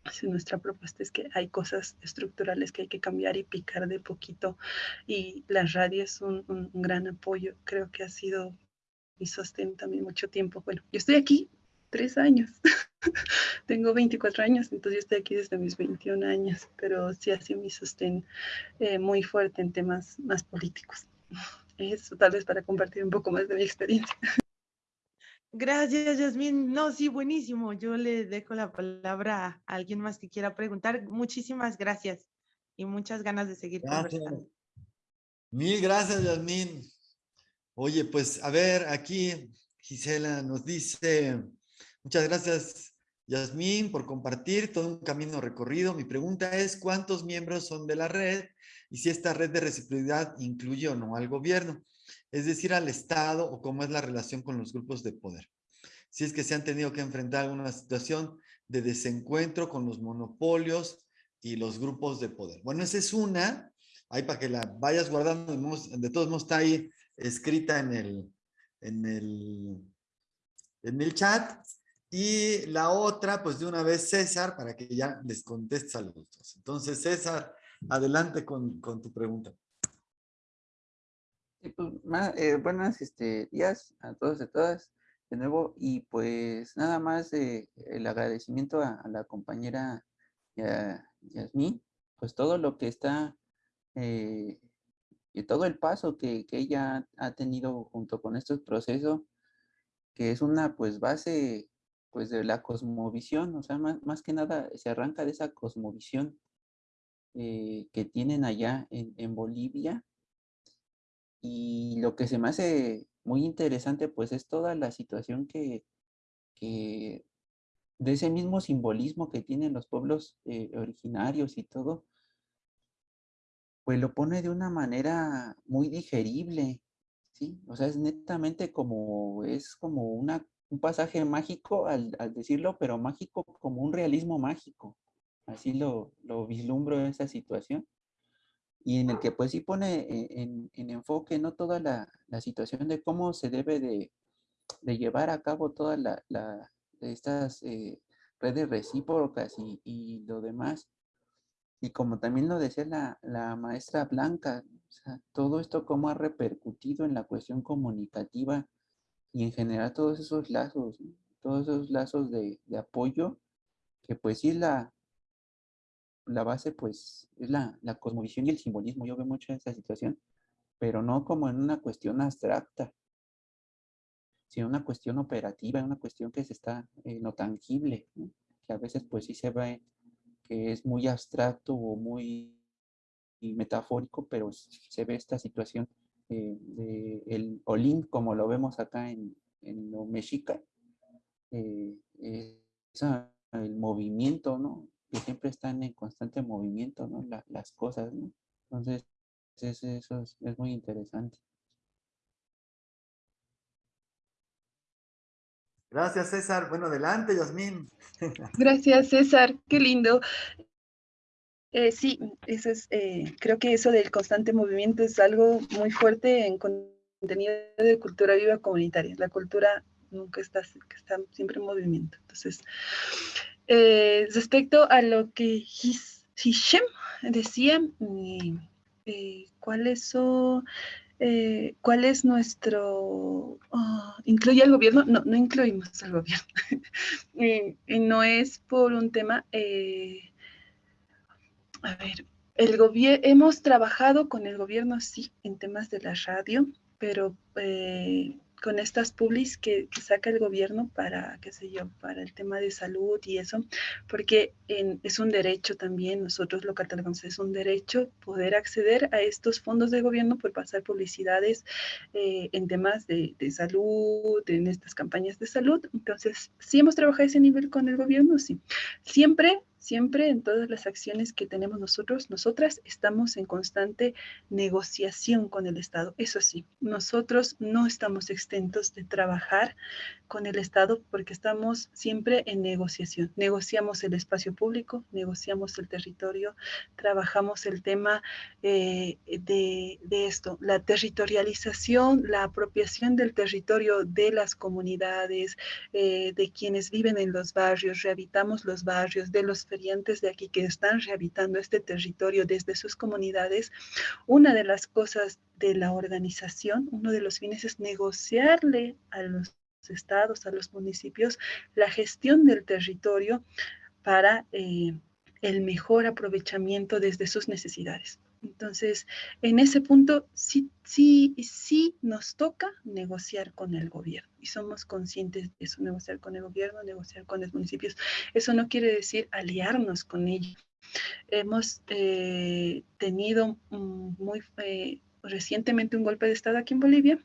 Así, nuestra propuesta es que hay cosas estructurales que hay que cambiar y picar de poquito y la radio es un, un gran apoyo, creo que ha sido mi sostén también mucho tiempo. Bueno, yo estoy aquí tres años. <laughs> <laughs> Tengo 24 años, entonces yo estoy aquí desde mis 21 años, pero sí ha sido mi sostén eh, muy fuerte en temas más políticos. Eso tal vez para compartir un poco más de mi experiencia. Gracias, Yasmin. No, sí, buenísimo. Yo le dejo la palabra a alguien más que quiera preguntar. Muchísimas gracias y muchas ganas de seguir conversando. Mil gracias, Yasmin. Oye, pues a ver, aquí Gisela nos dice, Muchas gracias, Yasmín, por compartir todo un camino recorrido. Mi pregunta es, ¿cuántos miembros son de la red? Y si esta red de reciprocidad incluye o no al gobierno, es decir, al Estado o cómo es la relación con los grupos de poder. Si es que se han tenido que enfrentar alguna situación de desencuentro con los monopolios y los grupos de poder. Bueno, esa es una, ahí para que la vayas guardando, de todos modos está ahí escrita en el, en el, en el chat. Y la otra, pues de una vez César, para que ya les contestes a los dos. Entonces, César, adelante con, tu pregunta. Pues, eh, buenas este, días a todos y todas de nuevo. Y pues nada más el agradecimiento a, la compañera Yasmín, pues todo lo que está eh, y todo el paso que, que, ella ha tenido junto con estos procesos, que es una pues base pues de la cosmovisión, o sea, más, que nada se arranca de esa cosmovisión eh, que tienen allá en, Bolivia. Y lo que se me hace muy interesante, pues es toda la situación que, de ese mismo simbolismo que tienen los pueblos eh, originarios y todo, pues lo pone de una manera muy digerible, ¿sí? O sea, es netamente como, es como una un pasaje mágico al, decirlo, pero mágico como un realismo mágico. Así lo, lo vislumbro esa situación. Y en el que pues sí pone e, en, enfoque no toda la, situación de cómo se debe de, llevar a cabo todas la, estas eh, redes recíprocas y, lo demás. Y como también lo decía la, la maestra Blanca, todo esto cómo ha repercutido en la cuestión comunicativa y en general todos esos lazos, todos esos lazos de, apoyo, que pues sí la, la base pues es la, la cosmovisión y el simbolismo. Yo veo mucho esa situación, pero no como en una cuestión abstracta, sino una cuestión operativa, una cuestión que se está eh, no tangible, que a veces pues sí se ve que es muy abstracto o muy metafórico, pero se ve esta situación eh, el Olin, como lo vemos acá en, en lo mexica, eh, el movimiento, ¿no? Que siempre están en constante movimiento, ¿no? las cosas, ¿no? Entonces, eso es, es muy interesante. Gracias, César. Bueno, adelante, Yasmín. Gracias, César. Qué lindo. Eh, sí, eso es, eh, creo que eso del constante movimiento es algo muy fuerte en contenido de cultura viva comunitaria. La cultura nunca está, está siempre en movimiento. Entonces, eh, respecto a lo que Hishem decía, ¿cuáles son? eh, ¿cuál es nuestro... Ah, ¿Incluye al gobierno? No, no incluimos al gobierno. <laughs> y, no es por un tema... Eh, a ver, el hemos trabajado con el gobierno, sí, en temas de la radio, pero eh, con estas publis que, saca el gobierno para, qué sé yo, para el tema de salud y eso, porque es un derecho también, nosotros lo catalogamos, es un derecho poder acceder a estos fondos de gobierno por pasar publicidades eh, en temas de, de, salud, en estas campañas de salud. Entonces, si hemos trabajado a ese nivel con el gobierno, sí. Siempre Siempre en todas las acciones que tenemos nosotros, nosotras estamos en constante negociación con el Estado. Eso sí, nosotros no estamos exentos de trabajar con el Estado porque estamos siempre en negociación. Negociamos el espacio público, negociamos el territorio, trabajamos el tema eh, de, esto, la territorialización, la apropiación del territorio de las comunidades, eh, de quienes viven en los barrios, rehabilitamos los barrios, de los de aquí que están rehabilitando este territorio desde sus comunidades. Una de las cosas de la organización, uno de los fines es negociarle a los estados, a los municipios, la gestión del territorio para eh, el mejor aprovechamiento desde sus necesidades. Entonces, en ese punto sí, sí, sí nos toca negociar con el gobierno y somos conscientes de eso, negociar con el gobierno, negociar con los municipios. Eso no quiere decir aliarnos con ellos. Hemos eh, tenido muy eh, recientemente un golpe de Estado aquí en Bolivia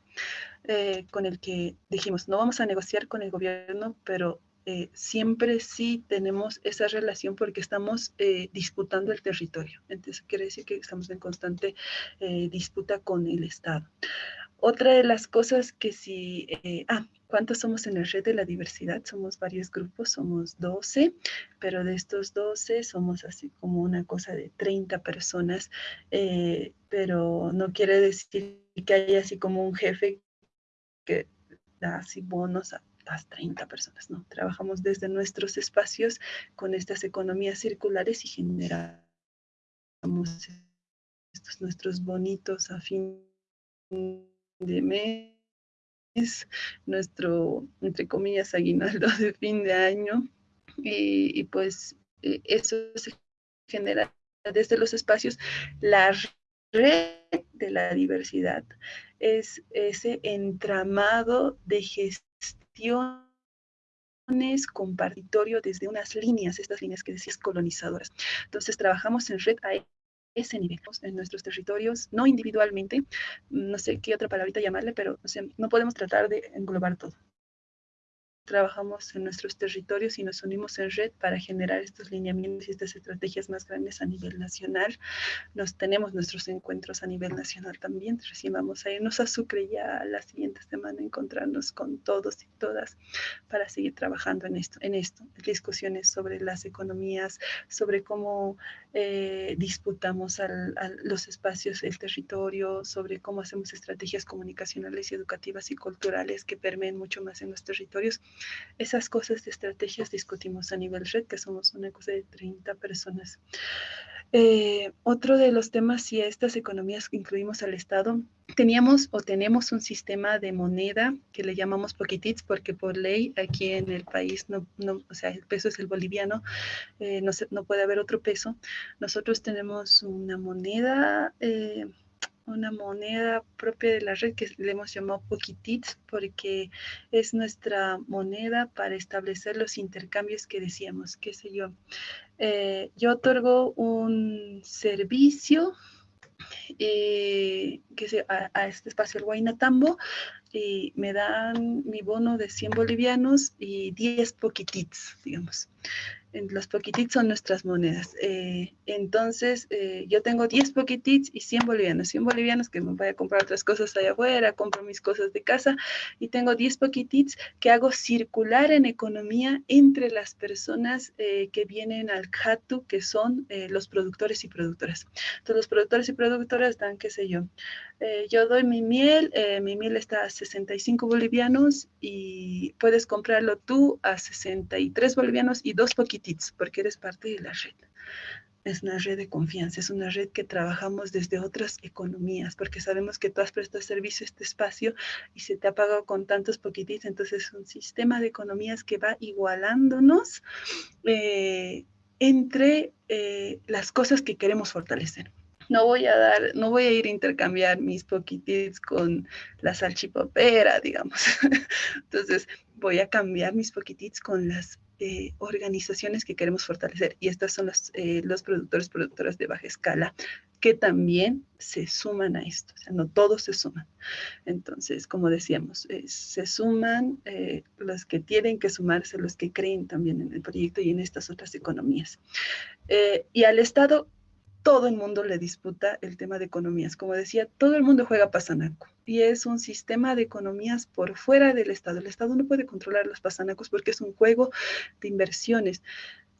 eh, con el que dijimos, no vamos a negociar con el gobierno, pero eh, siempre sí tenemos esa relación porque estamos eh, disputando el territorio. Entonces, quiere decir que estamos en constante disputa con el Estado. Otra de las cosas que sí, ah, ¿cuántos somos en la red de la diversidad? Somos varios grupos, somos 12, pero de estos 12 somos así como una cosa de 30 personas, pero no quiere decir que haya así como un jefe que da así bonos a las 30 personas, ¿no? Trabajamos desde nuestros espacios con estas economías circulares y generamos estos nuestros bonitos a fin de mes, nuestro, entre comillas, aguinaldo de fin de año, y, pues eh, eso se genera desde los espacios. La red de la diversidad es ese entramado de gestiones compartitorio desde unas líneas, estas líneas que decías colonizadoras. Entonces trabajamos en red a ese nivel, en nuestros territorios, no individualmente, no sé qué otra palabrita llamarle, pero no podemos tratar de englobar todo trabajamos en nuestros territorios y nos unimos en red para generar estos lineamientos y estas estrategias más grandes a nivel nacional. Nos tenemos nuestros encuentros a nivel nacional también. Recién vamos a irnos a Sucre ya la siguiente semana, encontrarnos con todos y todas para seguir trabajando en esto, en esto. Discusiones sobre las economías, sobre cómo eh, disputamos los espacios, el territorio, sobre cómo hacemos estrategias comunicacionales y educativas y culturales que permeen mucho más en los territorios esas cosas de estrategias discutimos a nivel red, que somos una cosa de 30 personas. Eh, otro de los temas, si estas economías incluimos al Estado, teníamos o tenemos un sistema de moneda que le llamamos poquitits porque por ley aquí en el país, no, o sea, el peso es el boliviano, eh, no, no, puede haber otro peso. Nosotros tenemos una moneda... Eh, una moneda propia de la red que le hemos llamado Poquitits porque es nuestra moneda para establecer los intercambios que decíamos, qué sé yo. Eh, yo otorgo un servicio eh, a, este espacio el Guaynatambo y me dan mi bono de 100 bolivianos y 10 poquitits, digamos los poquitits son nuestras monedas. Eh, entonces, eh, yo tengo 10 poquitits y 100 bolivianos. 100 bolivianos que me voy a comprar otras cosas allá afuera, compro mis cosas de casa y tengo 10 poquitits que hago circular en economía entre las personas eh, que vienen al CATU, que son los productores y productoras. Entonces, los productores y productoras dan, qué sé yo, yo doy mi miel, mi miel está a 65 bolivianos y puedes comprarlo tú a 63 bolivianos y dos poquititos porque eres parte de la red. es una red de confianza, es una red que trabajamos desde otras economías, porque sabemos que tú has prestado servicio a este espacio y se te ha pagado con tantos poquititos, entonces es un sistema de economías que va igualándonos eh, entre eh, las cosas que queremos fortalecer. No voy a dar, no voy a ir a intercambiar mis poquititos con la salchipopera, digamos. <laughs> Entonces, voy a cambiar mis poquititos con las eh, organizaciones que queremos fortalecer. Y estas son los, eh, los productores, productoras de baja escala que también se suman a esto. O sea, no todos se suman. Entonces, como decíamos, eh, se suman los que tienen que sumarse, los que creen también en el proyecto y en estas otras economías. y al Estado todo el mundo le disputa el tema de economías. Como decía, todo el mundo juega pasanaco y es un sistema de economías por fuera del Estado. El Estado no puede controlar los pasanacos porque es un juego de inversiones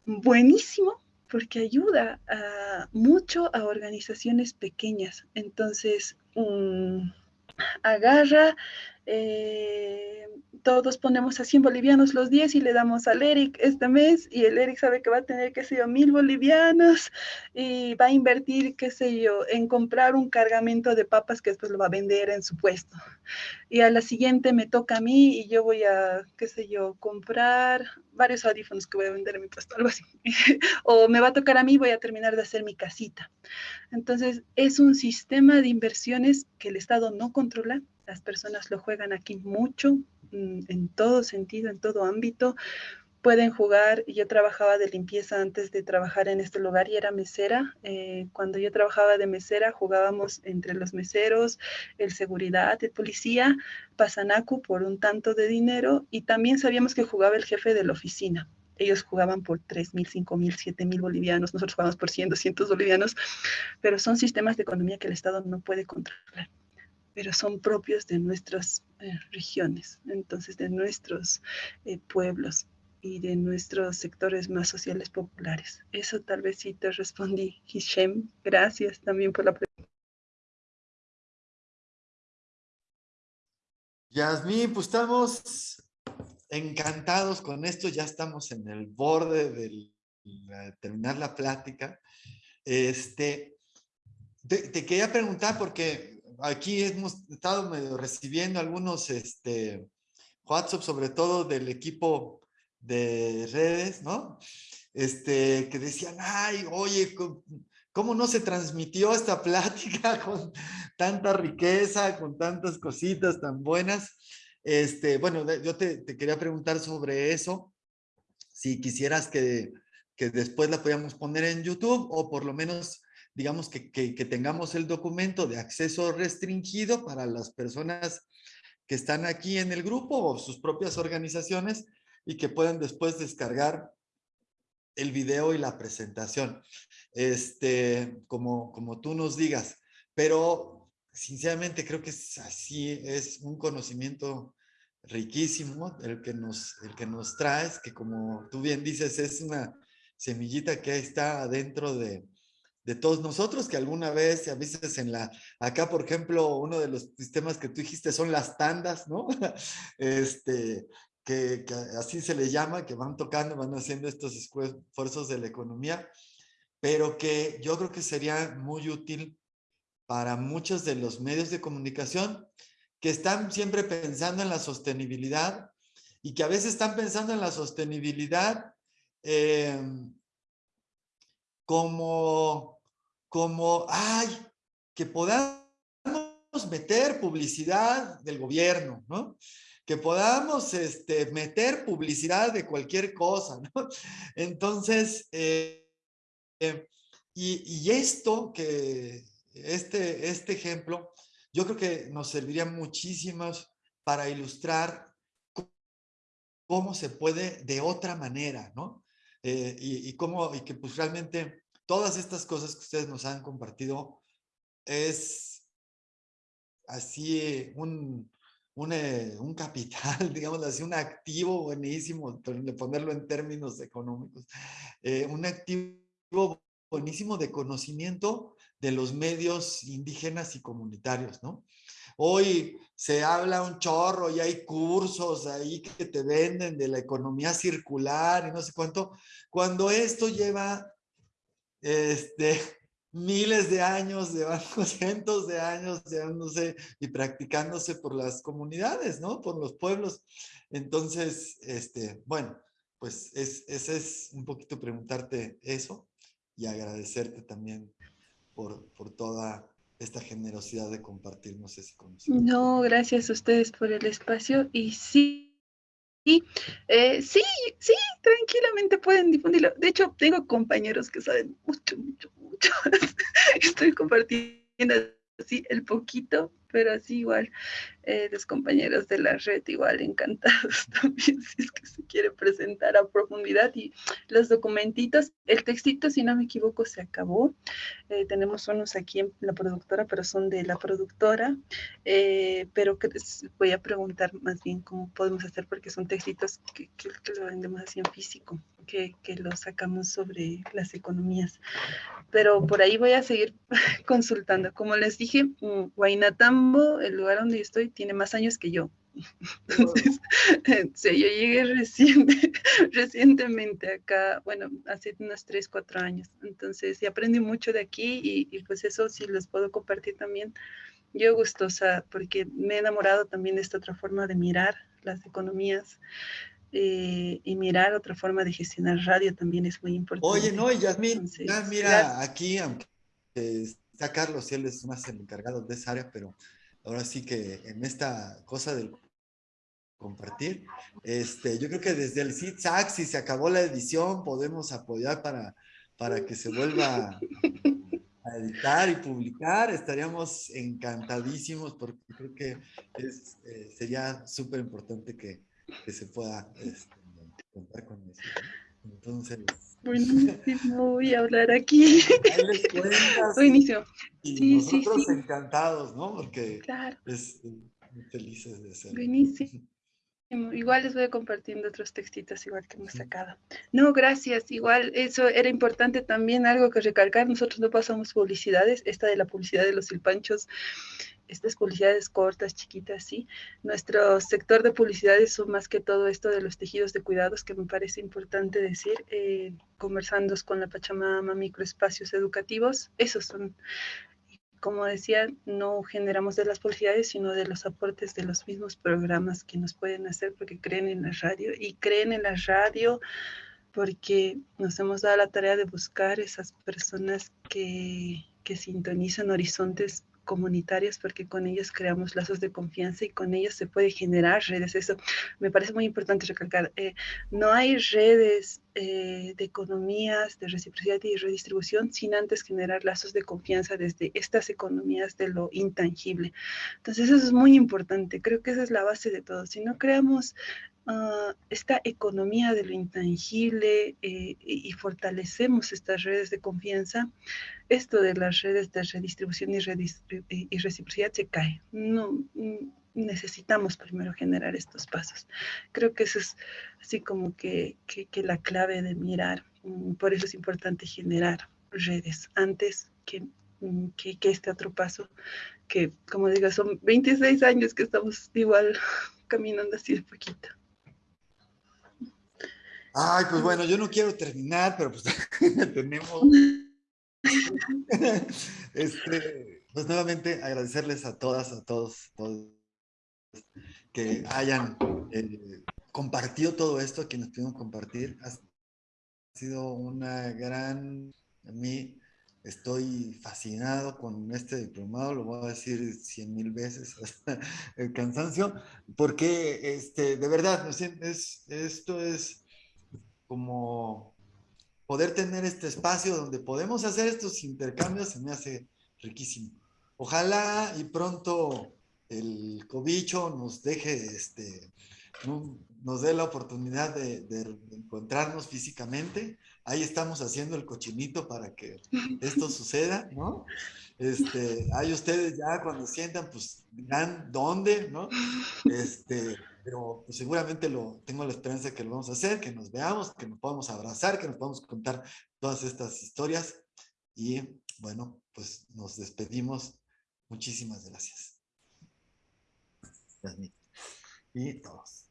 buenísimo porque ayuda mucho a organizaciones pequeñas. Entonces, mm, agarra eh, todos ponemos a 100 bolivianos los 10 y le damos al Eric este mes y el Eric sabe que va a tener, qué sé yo, mil bolivianos y va a invertir, qué sé yo, en comprar un cargamento de papas que después lo va a vender en su puesto. Y a la siguiente me toca a mí y yo voy a, qué sé yo, comprar varios audífonos que voy a vender en mi puesto, algo así. <laughs> o me va a tocar a mí, voy a terminar de hacer mi casita. Entonces, es un sistema de inversiones que el Estado no controla, las personas lo juegan aquí mucho, mm, en todo sentido, en todo ámbito. Pueden jugar, yo trabajaba de limpieza antes de trabajar en este lugar y era mesera. Eh, cuando yo trabajaba de mesera, jugábamos entre los meseros, el seguridad, el policía, pasanacu por un tanto de dinero y también sabíamos que jugaba el jefe de la oficina ellos jugaban por 3 mil, 5 mil, 7 mil bolivianos, nosotros jugamos por 100, 200 bolivianos, pero son sistemas de economía que el Estado no puede controlar pero son propios de nuestras eh, regiones, entonces de nuestros eh, pueblos y de nuestros sectores más sociales populares. Eso tal vez sí te respondí, Hishem. Gracias también por la pregunta. Yasmín, pues estamos encantados con esto, ya estamos en el borde de terminar la plática. Este, te quería preguntar porque aquí hemos estado recibiendo algunos este, WhatsApp, sobre todo del equipo de redes, ¿no? Este, que decían, ay, oye, ¿cómo no se transmitió esta <laughs> plática con tanta riqueza, con tantas cositas tan buenas? Este, bueno, yo te, quería preguntar sobre eso, si quisieras que, que después la podíamos poner en YouTube o por lo menos digamos, que, tengamos el documento de acceso restringido para las personas que están aquí en el grupo o sus propias organizaciones y que puedan después descargar el video y la presentación, este, como, como tú nos digas. Pero sinceramente creo que es así, es un conocimiento riquísimo el que nos, el que nos traes, que como tú bien dices, es una semillita que está dentro de, de todos nosotros que alguna vez, a veces en la, acá por ejemplo, uno de los sistemas que tú dijiste son las tandas, ¿no? <laughs> Este, que, así se le llama, que van tocando, van haciendo estos esfuerzos de la economía, pero que yo creo que sería muy útil para muchos de los medios de comunicación que están siempre pensando en la sostenibilidad y que a veces están pensando en la sostenibilidad eh, como como, ay, que podamos meter publicidad del gobierno, ¿no? Que podamos este, meter publicidad de cualquier cosa, ¿no? <laughs> Entonces, eh, eh, y, esto que, este, este ejemplo, yo creo que nos serviría muchísimo para ilustrar cómo se puede de otra manera, ¿no? Eh, y, y, cómo, y que pues realmente todas estas cosas que ustedes nos han compartido es así un, un, eh, un capital, <laughs> digamos así, un activo buenísimo, ponerlo en términos económicos, eh, un activo buenísimo de conocimiento de los medios indígenas y comunitarios, ¿no? Hoy se habla un chorro y hay cursos ahí que te venden de la economía circular y no sé cuánto, cuando esto lleva este, miles de años, llevamos <laughs> cientos de años llevándose y practicándose por las comunidades, ¿no? Por los pueblos. Entonces, este, bueno, pues es, ese es un poquito preguntarte eso y agradecerte también por, por toda esta generosidad de compartirnos ese conocimiento. No, gracias a ustedes por el espacio y sí, eh, sí, sí, tranquilamente pueden difundirlo. De hecho, tengo compañeros que saben mucho, mucho, mucho. <laughs> Estoy compartiendo así el poquito pero así igual eh, los compañeros de la red igual encantados <laughs> también si es que se quiere presentar a profundidad y los documentitos, el textito si no me equivoco se acabó, eh, tenemos unos aquí en la productora pero son de la productora, eh, pero que voy a preguntar más bien cómo podemos hacer porque son textitos que, que, que lo vendemos así en físico que, que lo sacamos sobre las economías. Pero por ahí voy a seguir <laughs> consultando. Como les dije, Guainatambo, el lugar donde estoy, tiene más años que yo. <laughs> Entonces, yo llegué reciente, <laughs> recientemente acá, bueno, hace unos 3, 4 años. Entonces, sí aprendí mucho de aquí y, y pues eso sí los puedo compartir también. Yo gustosa porque me he enamorado también de esta otra forma de mirar las economías. Eh, y mirar otra forma de gestionar radio también es muy importante. Oye, no, y Yasmin, ya mira, aquí, aunque está Carlos, él es más el encargado de esa área, pero ahora sí que en esta cosa del compartir, este, yo creo que desde el SITSAC, si se acabó la edición, podemos apoyar para, para que se vuelva a editar y publicar, estaríamos encantadísimos porque creo que es, eh, sería súper importante que, que se pueda este, contar con eso. Entonces. Buenísimo, voy a hablar aquí. <laughs> Buenísimo. Y sí, nosotros sí, sí. encantados, ¿no? Porque claro. es muy felices de ser. Buenísimo. Igual les voy compartiendo otros textitos igual que hemos sacado. No, gracias. Igual eso era importante también, algo que recalcar. Nosotros no pasamos publicidades. Esta de la publicidad de los silpanchos estas publicidades cortas, chiquitas, sí. Nuestro sector de publicidades son más que todo esto de los tejidos de cuidados, que me parece importante decir, eh, conversando con la Pachamama, microespacios educativos, esos son, como decía, no generamos de las publicidades, sino de los aportes de los mismos programas que nos pueden hacer porque creen en la radio y creen en la radio porque nos hemos dado la tarea de buscar esas personas que, que sintonizan horizontes comunitarias porque con ellos creamos lazos de confianza y con ellos se puede generar redes. Eso me parece muy importante recalcar. Eh, no hay redes eh, de economías, de reciprocidad y redistribución sin antes generar lazos de confianza desde estas economías de lo intangible. Entonces eso es muy importante. Creo que esa es la base de todo. Si no creamos Uh, esta economía de lo intangible eh, y, fortalecemos estas redes de confianza, esto de las redes de redistribución y, redistribu y reciprocidad se cae. No, mm, necesitamos primero generar estos pasos. Creo que eso es así como que, que, la clave de mirar. Mm, por eso es importante generar redes antes que mm, que, que, este otro paso, que como digo, son 26 años que estamos igual <laughs> caminando así de poquito. Ay, pues bueno, yo no quiero terminar, pero pues <laughs> tenemos... <laughs> este, pues nuevamente agradecerles a todas, a todos, todos que hayan eh, compartido todo esto, quienes pudieron compartir. Ha sido una gran... A mí estoy fascinado con este diplomado, lo voy a decir cien mil veces hasta el cansancio, porque este, de verdad, es, esto es como poder tener este espacio donde podemos hacer estos intercambios se me hace riquísimo. Ojalá y pronto el cobicho nos deje, este, nos dé la oportunidad de, de, encontrarnos físicamente. Ahí estamos haciendo el cochinito para que <laughs> esto suceda, ¿no? Este, ahí ustedes ya cuando sientan, pues dirán dónde, ¿no? Este, pero pues, seguramente lo, tengo la esperanza de que lo vamos a hacer, que nos veamos, que nos podamos abrazar, que nos podamos contar todas estas historias. Y bueno, pues nos despedimos. Muchísimas gracias. Y todos.